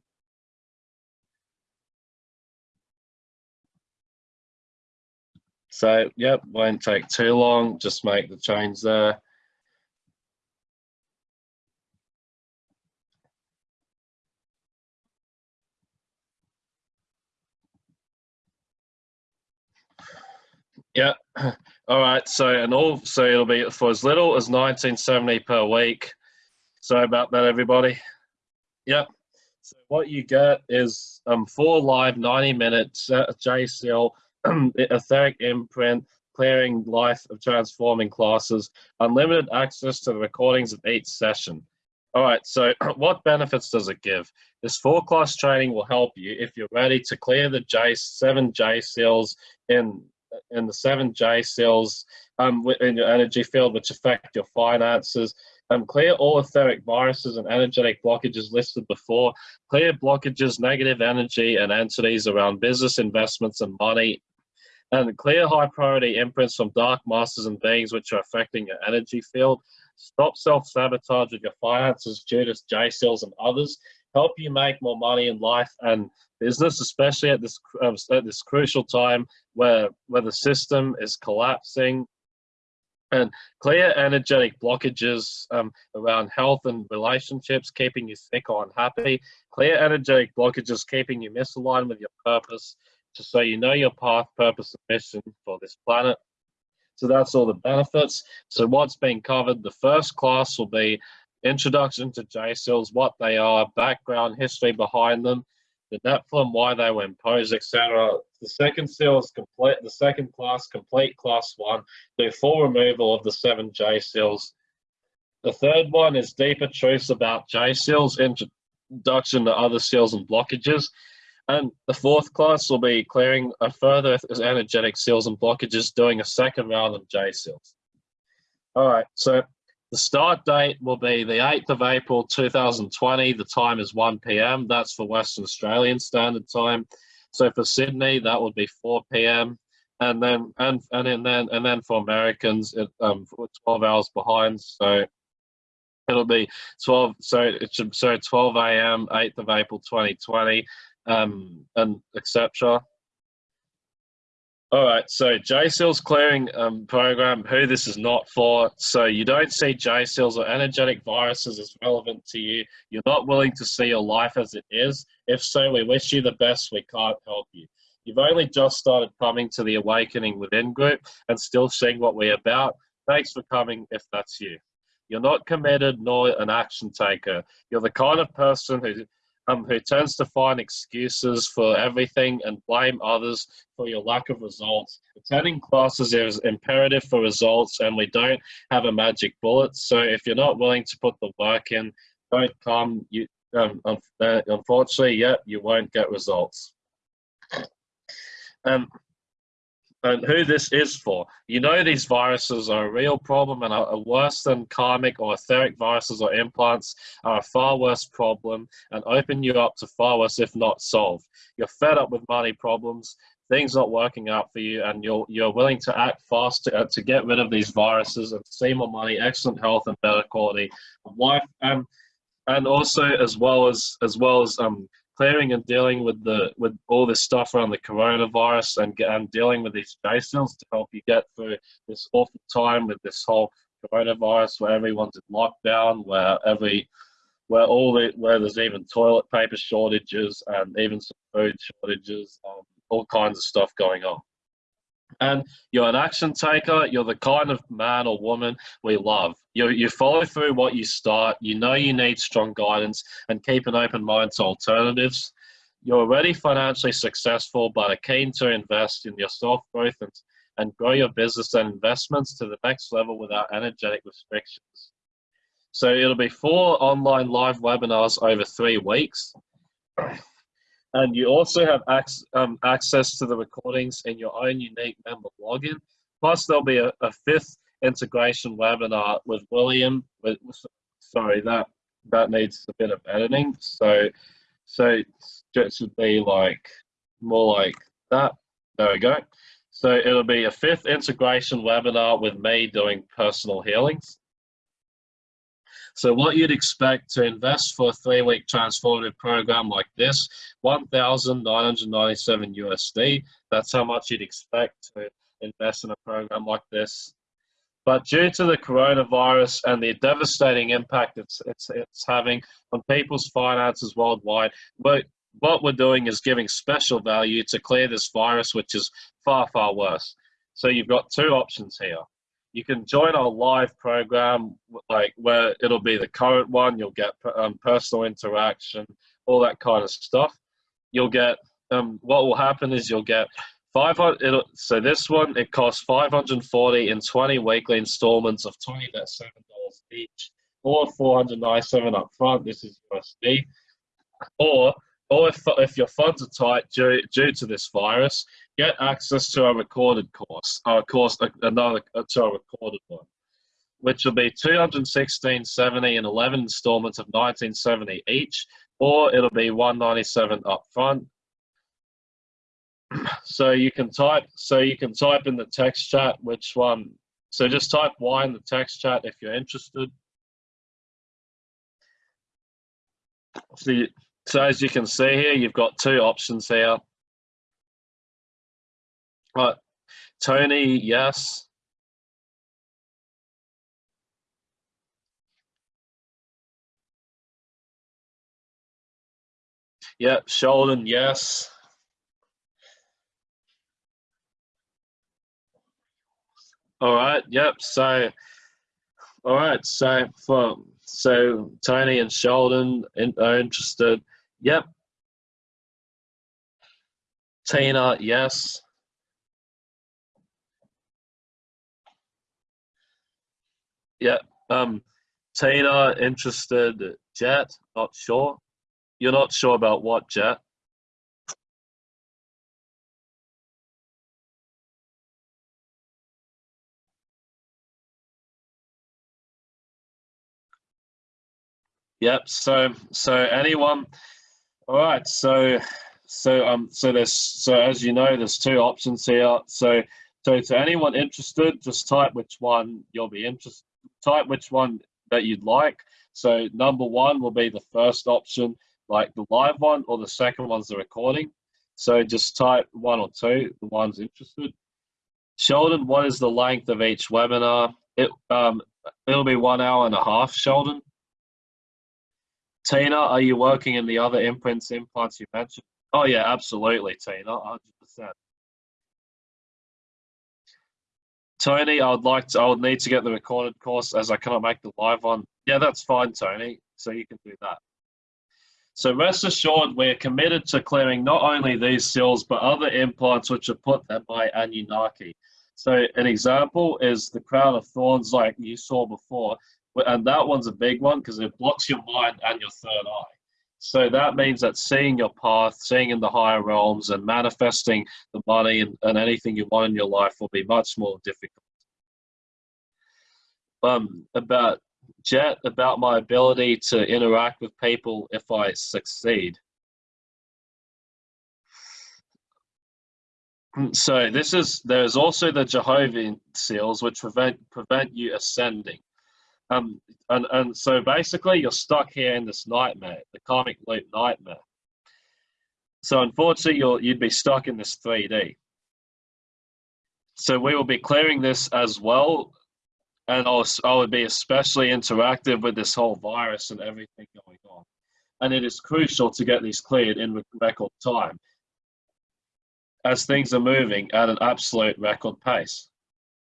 So, yep, won't take too long. Just make the change there. Yeah. All right. So, and all, so it'll be for as little as 1970 per week. Sorry about that, everybody. Yep. So what you get is um, four live 90 minutes uh, J seal etheric imprint, clearing life of transforming classes, unlimited access to the recordings of each session. All right, so what benefits does it give? This four class training will help you if you're ready to clear the J seven J seals in in the seven J seals um, in your energy field, which affect your finances. Um, clear all etheric viruses and energetic blockages listed before. Clear blockages, negative energy, and entities around business investments and money and clear high priority imprints from dark masters and beings which are affecting your energy field. Stop self sabotage with your finances, Judas, J seals, and others. Help you make more money in life and business, especially at this um, at this crucial time where where the system is collapsing. And clear energetic blockages um, around health and relationships, keeping you sick or unhappy. Clear energetic blockages, keeping you misaligned with your purpose just so you know your path, purpose, and mission for this planet. So that's all the benefits. So what's being covered, the first class will be introduction to J-seals, what they are, background, history behind them, the Nephilim, why they were imposed, etc. The second seal is complete, the second class, complete class one, do full removal of the seven J seals. The third one is deeper truths about J-seals, introduction to other seals and blockages. And the fourth class will be clearing a further energetic seals and blockages, doing a second round of J seals. All right, so the start date will be the 8th of April 2020. The time is 1 p.m. That's for Western Australian Standard Time. So for Sydney, that would be 4 p.m. And then and and then and then for Americans, it, um, 12 hours behind. So it'll be 12. So it should so 12 a.m. 8th of April 2020, um, and etc. All right, so JSEAL's clearing um, program, who this is not for. So you don't see JSEALs or energetic viruses as relevant to you. You're not willing to see your life as it is. If so, we wish you the best. We can't help you. You've only just started coming to the Awakening Within group and still seeing what we're about. Thanks for coming if that's you. You're not committed nor an action taker. You're the kind of person who um, who tends to find excuses for everything and blame others for your lack of results. Attending classes is imperative for results, and we don't have a magic bullet. So if you're not willing to put the work in, don't come. You, um, unfortunately, yeah, you won't get results. Um, and who this is for. You know these viruses are a real problem and are worse than karmic or etheric viruses or implants are a far worse problem and open you up to far worse if not solved. You're fed up with money problems, things not working out for you and you're, you're willing to act fast to, uh, to get rid of these viruses and see more money, excellent health and better quality of life. Um, and also as well as as well as um, clearing and dealing with the with all this stuff around the coronavirus and, and dealing with these JSEALs to help you get through this awful time with this whole coronavirus where everyone's in lockdown, where every where all the where there's even toilet paper shortages and even some food shortages, um, all kinds of stuff going on and you're an action taker. You're the kind of man or woman we love. You, you follow through what you start. You know you need strong guidance and keep an open mind to alternatives. You're already financially successful, but are keen to invest in yourself growth and, and grow your business and investments to the next level without energetic restrictions. So it'll be four online live webinars over three weeks and you also have ac um, access to the recordings in your own unique member login. Plus, there'll be a, a fifth integration webinar with William. With, sorry, that that needs a bit of editing. So, so it should be like more like that. There we go. So it'll be a fifth integration webinar with me doing personal healings. So what you'd expect to invest for a three-week transformative program like this, 1,997 USD. That's how much you'd expect to invest in a program like this. But due to the coronavirus and the devastating impact it's, it's, it's having on people's finances worldwide, what, what we're doing is giving special value to clear this virus, which is far, far worse. So you've got two options here you can join our live program, like where it'll be the current one. You'll get um, personal interaction, all that kind of stuff. You'll get um, what will happen is you'll get 500. So this one it costs 540 in 20 weekly installments of 20 That's seven dollars each, or 497 up front. This is USD, or or if, if your funds are tight due, due to this virus, get access to a recorded course, or course another uh, to a recorded one, which will be 216.70 and 11 installments of 1970 each, or it'll be 197 up front. so you can type so you can type in the text chat which one. So just type Y in the text chat if you're interested. You, so as you can see here, you've got two options here. Right, Tony, yes. Yep, Sheldon, yes. All right, yep, so, all right, so for, so Tony and Sheldon are interested. Yep. Tina, yes. Yeah. Um, Tina interested. Jet, not sure. You're not sure about what Jet? Yep. So, so anyone? All right. So, so um, so there's so as you know, there's two options here. So so to anyone interested, just type which one you'll be interested. Type which one that you'd like. So number one will be the first option, like the live one, or the second one's the recording. So just type one or two, the one's interested. Sheldon, what is the length of each webinar? It um, it'll be one hour and a half, Sheldon. Tina, are you working in the other imprints implants you mentioned? Oh yeah, absolutely, Tina, 100%. Tony, I would like to, I would need to get the recorded course as I cannot make the live one. Yeah, that's fine, Tony. So you can do that. So rest assured, we're committed to clearing not only these seals, but other implants which are put there by Anunnaki. So an example is the crown of thorns like you saw before, and that one's a big one because it blocks your mind and your third eye. So that means that seeing your path, seeing in the higher realms, and manifesting the money and, and anything you want in your life will be much more difficult. Um, about Jet, about my ability to interact with people if I succeed. So this is there's also the Jehovah seals which prevent prevent you ascending. Um, and, and so basically you're stuck here in this nightmare, the karmic loop nightmare. So unfortunately you'll you'd be stuck in this 3D. So we will be clearing this as well. And I'll, I would be especially interactive with this whole virus and everything going on. And it is crucial to get these cleared in record time as things are moving at an absolute record pace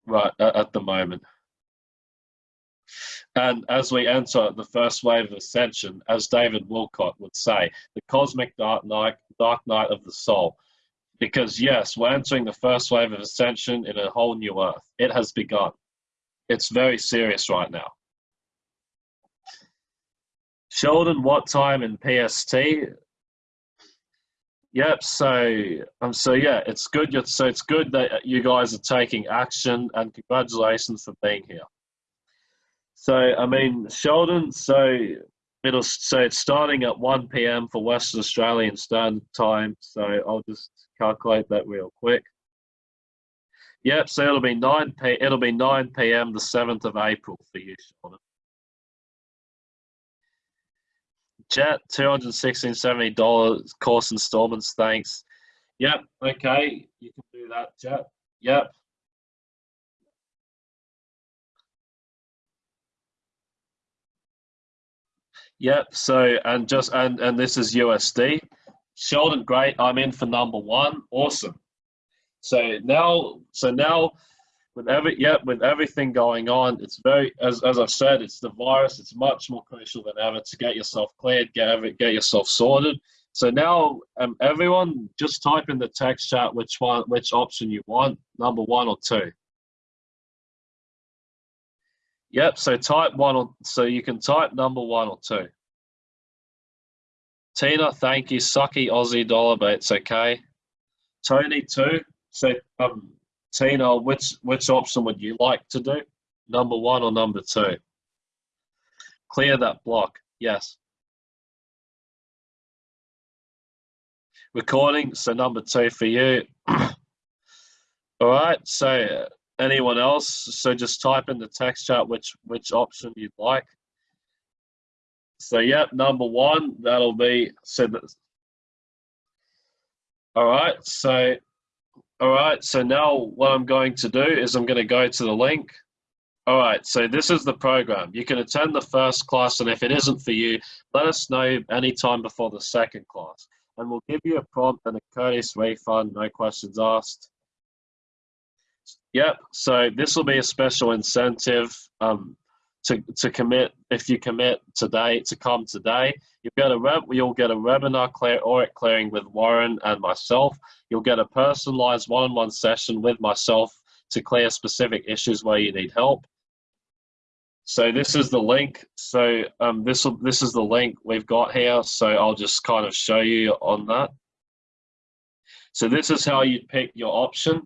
right at the moment. And as we enter the first wave of ascension, as David Wilcock would say, the cosmic dark night, dark night of the soul. Because yes, we're entering the first wave of ascension in a whole new earth. It has begun. It's very serious right now. Sheldon, what time in PST? Yep. So, um, so yeah, it's good. So it's good that you guys are taking action, and congratulations for being here. So, I mean, Sheldon. So it'll so it's starting at 1 p.m. for Western Australian Standard Time. So I'll just calculate that real quick. Yep. So it'll be 9 p. It'll be 9 p.m. the 7th of April for you, Sheldon. Jet, two hundred sixteen seventy dollars course installments. Thanks. Yep. Okay, you can do that, Jet. Yep. Yep. So and just and and this is USD. Sheldon, great. I'm in for number one. Awesome. So now, so now with every yeah with everything going on it's very as, as i've said it's the virus it's much more crucial than ever to get yourself cleared get every, get yourself sorted so now um, everyone just type in the text chat which one which option you want number one or two yep so type one or so you can type number one or two tina thank you sucky aussie dollar but it's okay tony two so um Tina, which which option would you like to do? Number one or number two? Clear that block. Yes. Recording. So number two for you. All right. So anyone else? So just type in the text chat which which option you'd like. So yeah, number one. That'll be so. That, all right. So all right, so now what I'm going to do is I'm going to go to the link. All right, so this is the program. You can attend the first class, and if it isn't for you, let us know anytime before the second class. And we'll give you a prompt and a courteous refund, no questions asked. Yep, so this will be a special incentive. Um, to, to commit, if you commit today, to come today, you'll get a, web, you'll get a webinar clear, audit clearing with Warren and myself. You'll get a personalized one-on-one session with myself to clear specific issues where you need help. So this is the link. So um, this will, this is the link we've got here. So I'll just kind of show you on that. So this is how you pick your option.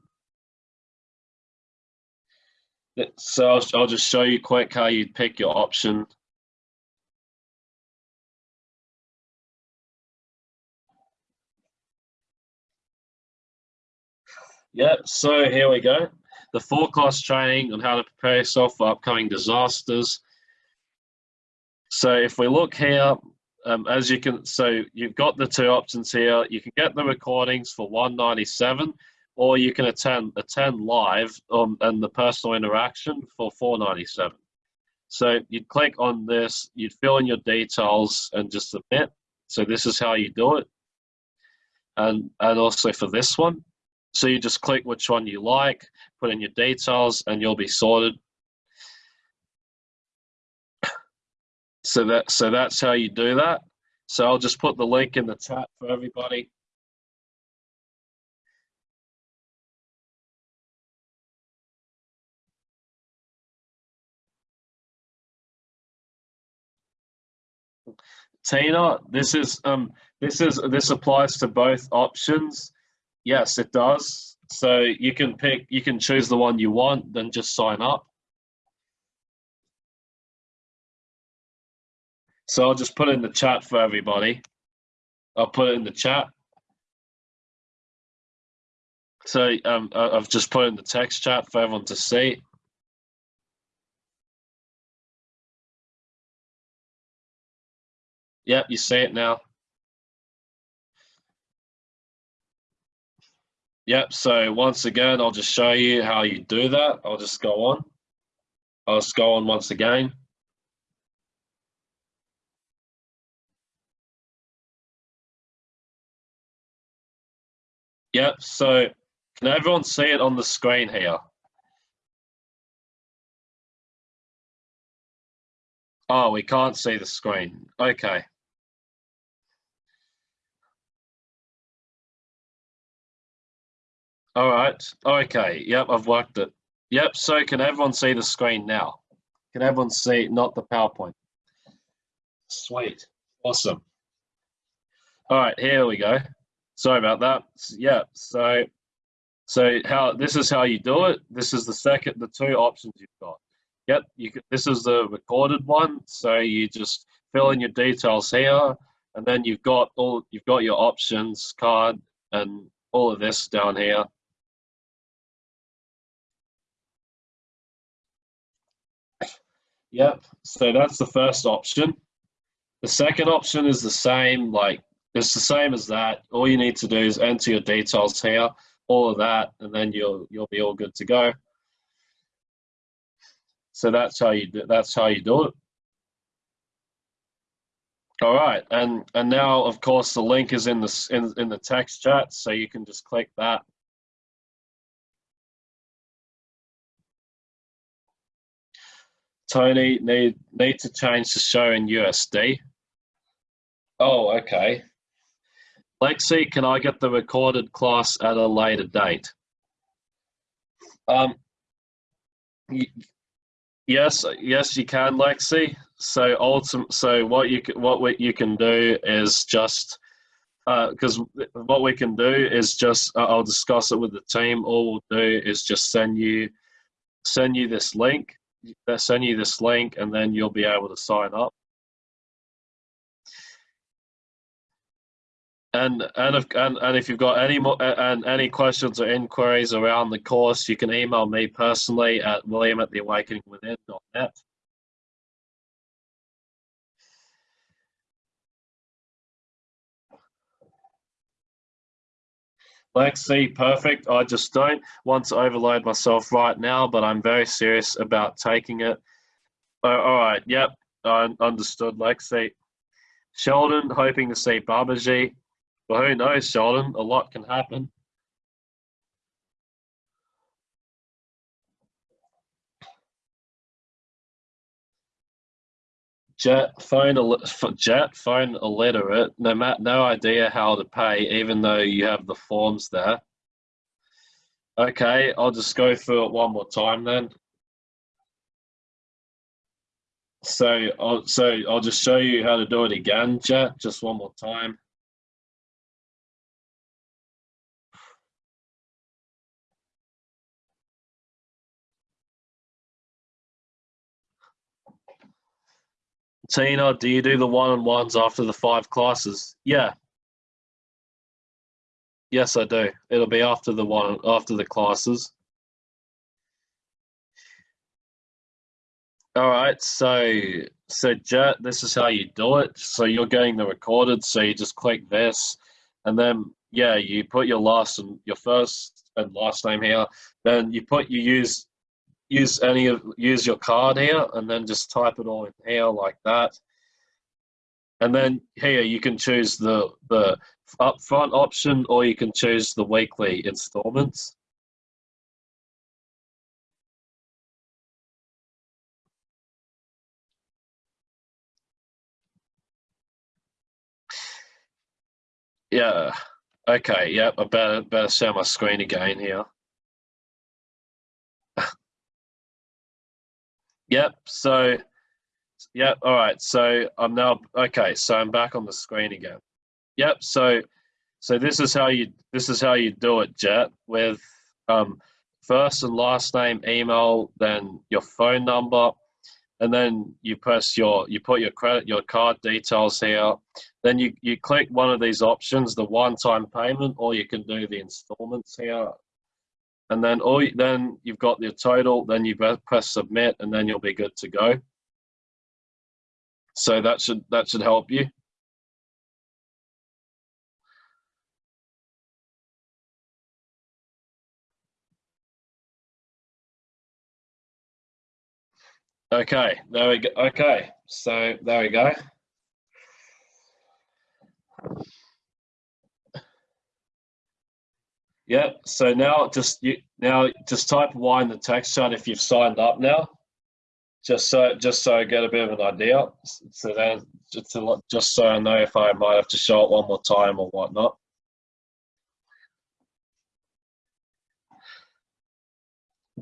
So I'll, just show you quick how you pick your option. Yep, so here we go. The four class training on how to prepare yourself for upcoming disasters. So if we look here, um, as you can, so you've got the two options here. You can get the recordings for 197 or you can attend attend live um, and the personal interaction for 497. So you'd click on this, you'd fill in your details and just submit. So this is how you do it. And, and also for this one. So you just click which one you like, put in your details and you'll be sorted. So that so that's how you do that. So I'll just put the link in the chat for everybody. Tina, this is um this is this applies to both options. Yes, it does. So you can pick you can choose the one you want, then just sign up. So I'll just put it in the chat for everybody. I'll put it in the chat. So um, I've just put in the text chat for everyone to see. Yep, you see it now. Yep, so once again, I'll just show you how you do that. I'll just go on. I'll just go on once again. Yep, so can everyone see it on the screen here? Oh, we can't see the screen. Okay. All right. Okay. Yep, I've worked it. Yep. So can everyone see the screen now? Can everyone see not the PowerPoint? Sweet. Awesome. All right, here we go. Sorry about that. Yeah. So, so how this is how you do it. This is the second, the two options you've got. Yep. You this is the recorded one. So you just fill in your details here, and then you've got all you've got your options card and all of this down here. Yep, so that's the first option. The second option is the same, like it's the same as that. All you need to do is enter your details here, all of that, and then you'll you'll be all good to go. So that's how you do, that's how you do it. All right, and and now of course the link is in the in in the text chat, so you can just click that Tony, need need to change the show in USD. Oh, okay. Lexi, can I get the recorded class at a later date? Um, yes, yes, you can, Lexi. So ultimate, so what you can, what we, you can do is just because uh, what we can do is just uh, I'll discuss it with the team. All we'll do is just send you send you this link they send you this link and then you'll be able to sign up. And and if and, and if you've got any more and any questions or inquiries around the course, you can email me personally at william at theawakeningwithin.net. Lexi, perfect. I just don't want to overload myself right now, but I'm very serious about taking it. Oh, all right, yep, I understood, Lexi. Sheldon, hoping to see Babaji. Well, who knows, Sheldon? A lot can happen. Jet phone, jet phone illiterate. No, mat, no idea how to pay, even though you have the forms there. Okay, I'll just go through it one more time then. So, I'll, so I'll just show you how to do it again, Jet, just one more time. Tina, do you do the one-on-ones after the five classes? Yeah. Yes, I do. It'll be after the one after the classes. All right, so so Jet, this is how you do it. So you're getting the recorded, so you just click this, and then yeah, you put your last and your first and last name here. Then you put you use use any of use your card here, and then just type it all in here like that. And then here you can choose the the upfront option, or you can choose the weekly installments. Yeah. Okay. Yep. I better better share my screen again here. Yep. So. Yep. All right. So I'm now okay. So I'm back on the screen again. Yep. So. So this is how you this is how you do it, Jet, with um, first and last name, email, then your phone number, and then you press your you put your credit your card details here then you you click one of these options the one-time payment or you can do the installments here and then all then you've got your total then you press submit and then you'll be good to go so that should that should help you Okay, there we go. Okay, so there we go. Yep. So now just you now just type Y in the text chat if you've signed up now. Just so just so I get a bit of an idea. So then just to, just so I know if I might have to show it one more time or whatnot.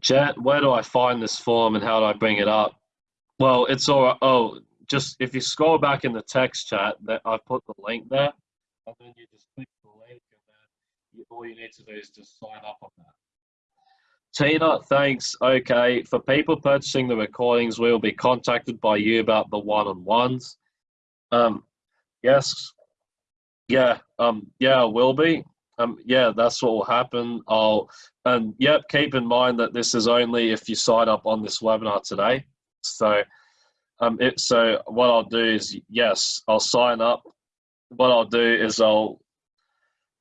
Jet, where do I find this form and how do I bring it up? Well, it's all right. Oh, just if you scroll back in the text chat, that I put the link there, and then you just click the link, all you need to do is just sign up on that. Tina, thanks. Okay, for people purchasing the recordings, we will be contacted by you about the one-on-ones. Um, yes, yeah, um, yeah, will be. Um, yeah, that's what will happen. I'll, and yep, keep in mind that this is only if you sign up on this webinar today. So, um, it, so what I'll do is, yes, I'll sign up. What I'll do is I'll,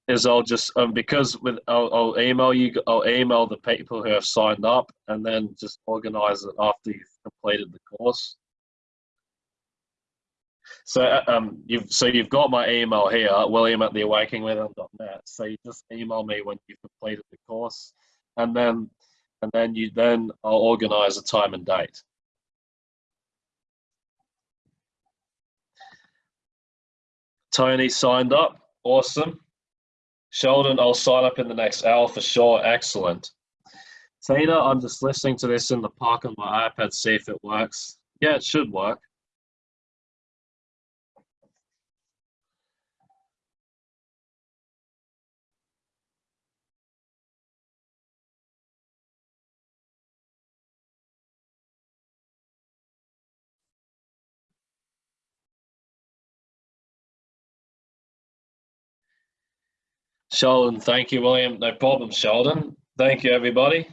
is I'll just, um, because with, I'll, I'll email you, I'll email the people who have signed up and then just organize it after you've completed the course. So uh, um, you've so you've got my email here, William at theawakeningwithin.net. So you just email me when you've completed the course, and then and then you then I'll organise a time and date. Tony signed up. Awesome. Sheldon, I'll sign up in the next hour for sure. Excellent. Tina, I'm just listening to this in the park on my iPad, see if it works. Yeah, it should work. Sheldon, thank you, William. No problem, Sheldon. Thank you, everybody.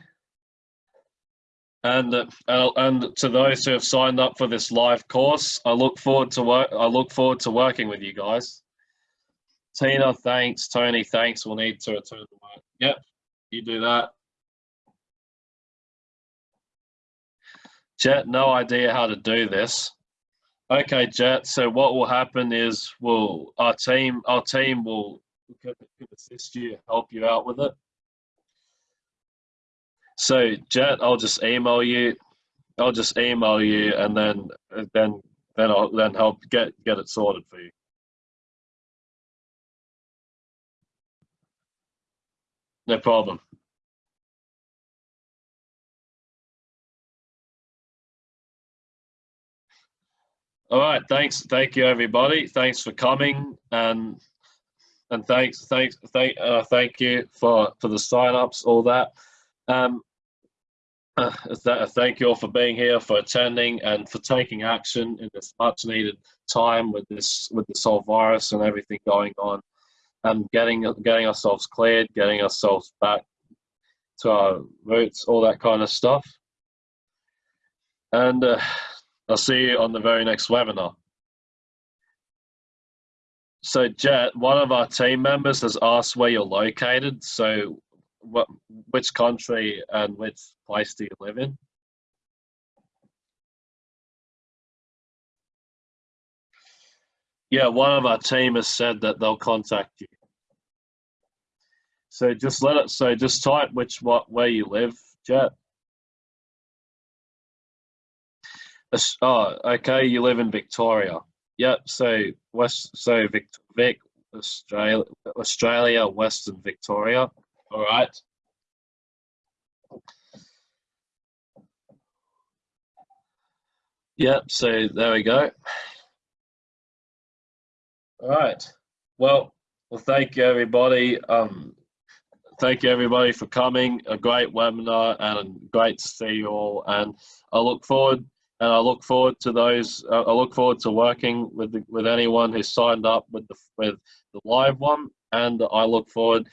And uh, and to those who have signed up for this live course, I look forward to work. I look forward to working with you guys. Tina, thanks. Tony, thanks. We'll need to return to work. Yep, you do that. Jet, no idea how to do this. Okay, Jet. So what will happen is, we'll our team our team will could, could assist you, help you out with it. So Jet, I'll just email you. I'll just email you, and then then then I'll then help get get it sorted for you. No problem. All right, thanks. Thank you, everybody. Thanks for coming, and and thanks, thanks, thank, uh, thank you for for the sign-ups, all that. Um, uh, th thank you all for being here, for attending, and for taking action in this much-needed time with this with this whole virus and everything going on. and getting getting ourselves cleared, getting ourselves back to our roots, all that kind of stuff. And uh, I'll see you on the very next webinar. So Jet, one of our team members has asked where you're located. So what, which country and which place do you live in? Yeah, one of our team has said that they'll contact you. So just let it, so just type which, what, where you live, Jet. Oh, okay, you live in Victoria. Yep, so West, so Vic, Vic Australia, Australia, Western Victoria. All right. Yep, so there we go. All right. Well, well, thank you, everybody. Um, thank you, everybody, for coming. A great webinar and great to see you all. And I look forward and I look forward to those. Uh, I look forward to working with the, with anyone who signed up with the with the live one, and I look forward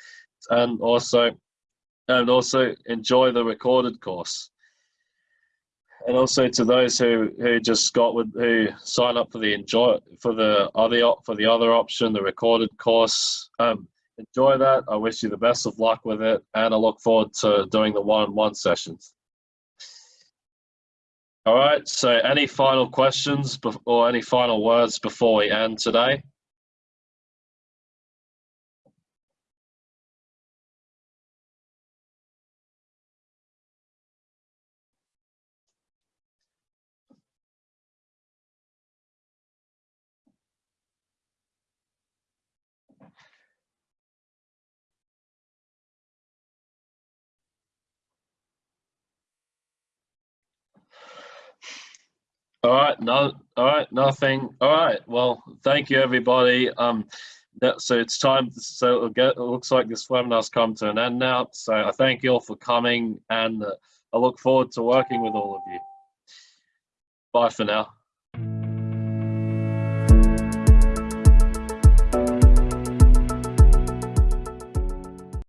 and also and also enjoy the recorded course. And also to those who who just got with who sign up for the enjoy for the other for the other option, the recorded course. Um, enjoy that. I wish you the best of luck with it, and I look forward to doing the one-on-one -on -one sessions. All right, so any final questions or any final words before we end today? All right, no, all right, nothing. All right, well, thank you, everybody. Um, that, so it's time. So get, it looks like this webinar's come to an end now. So I thank you all for coming, and uh, I look forward to working with all of you. Bye for now.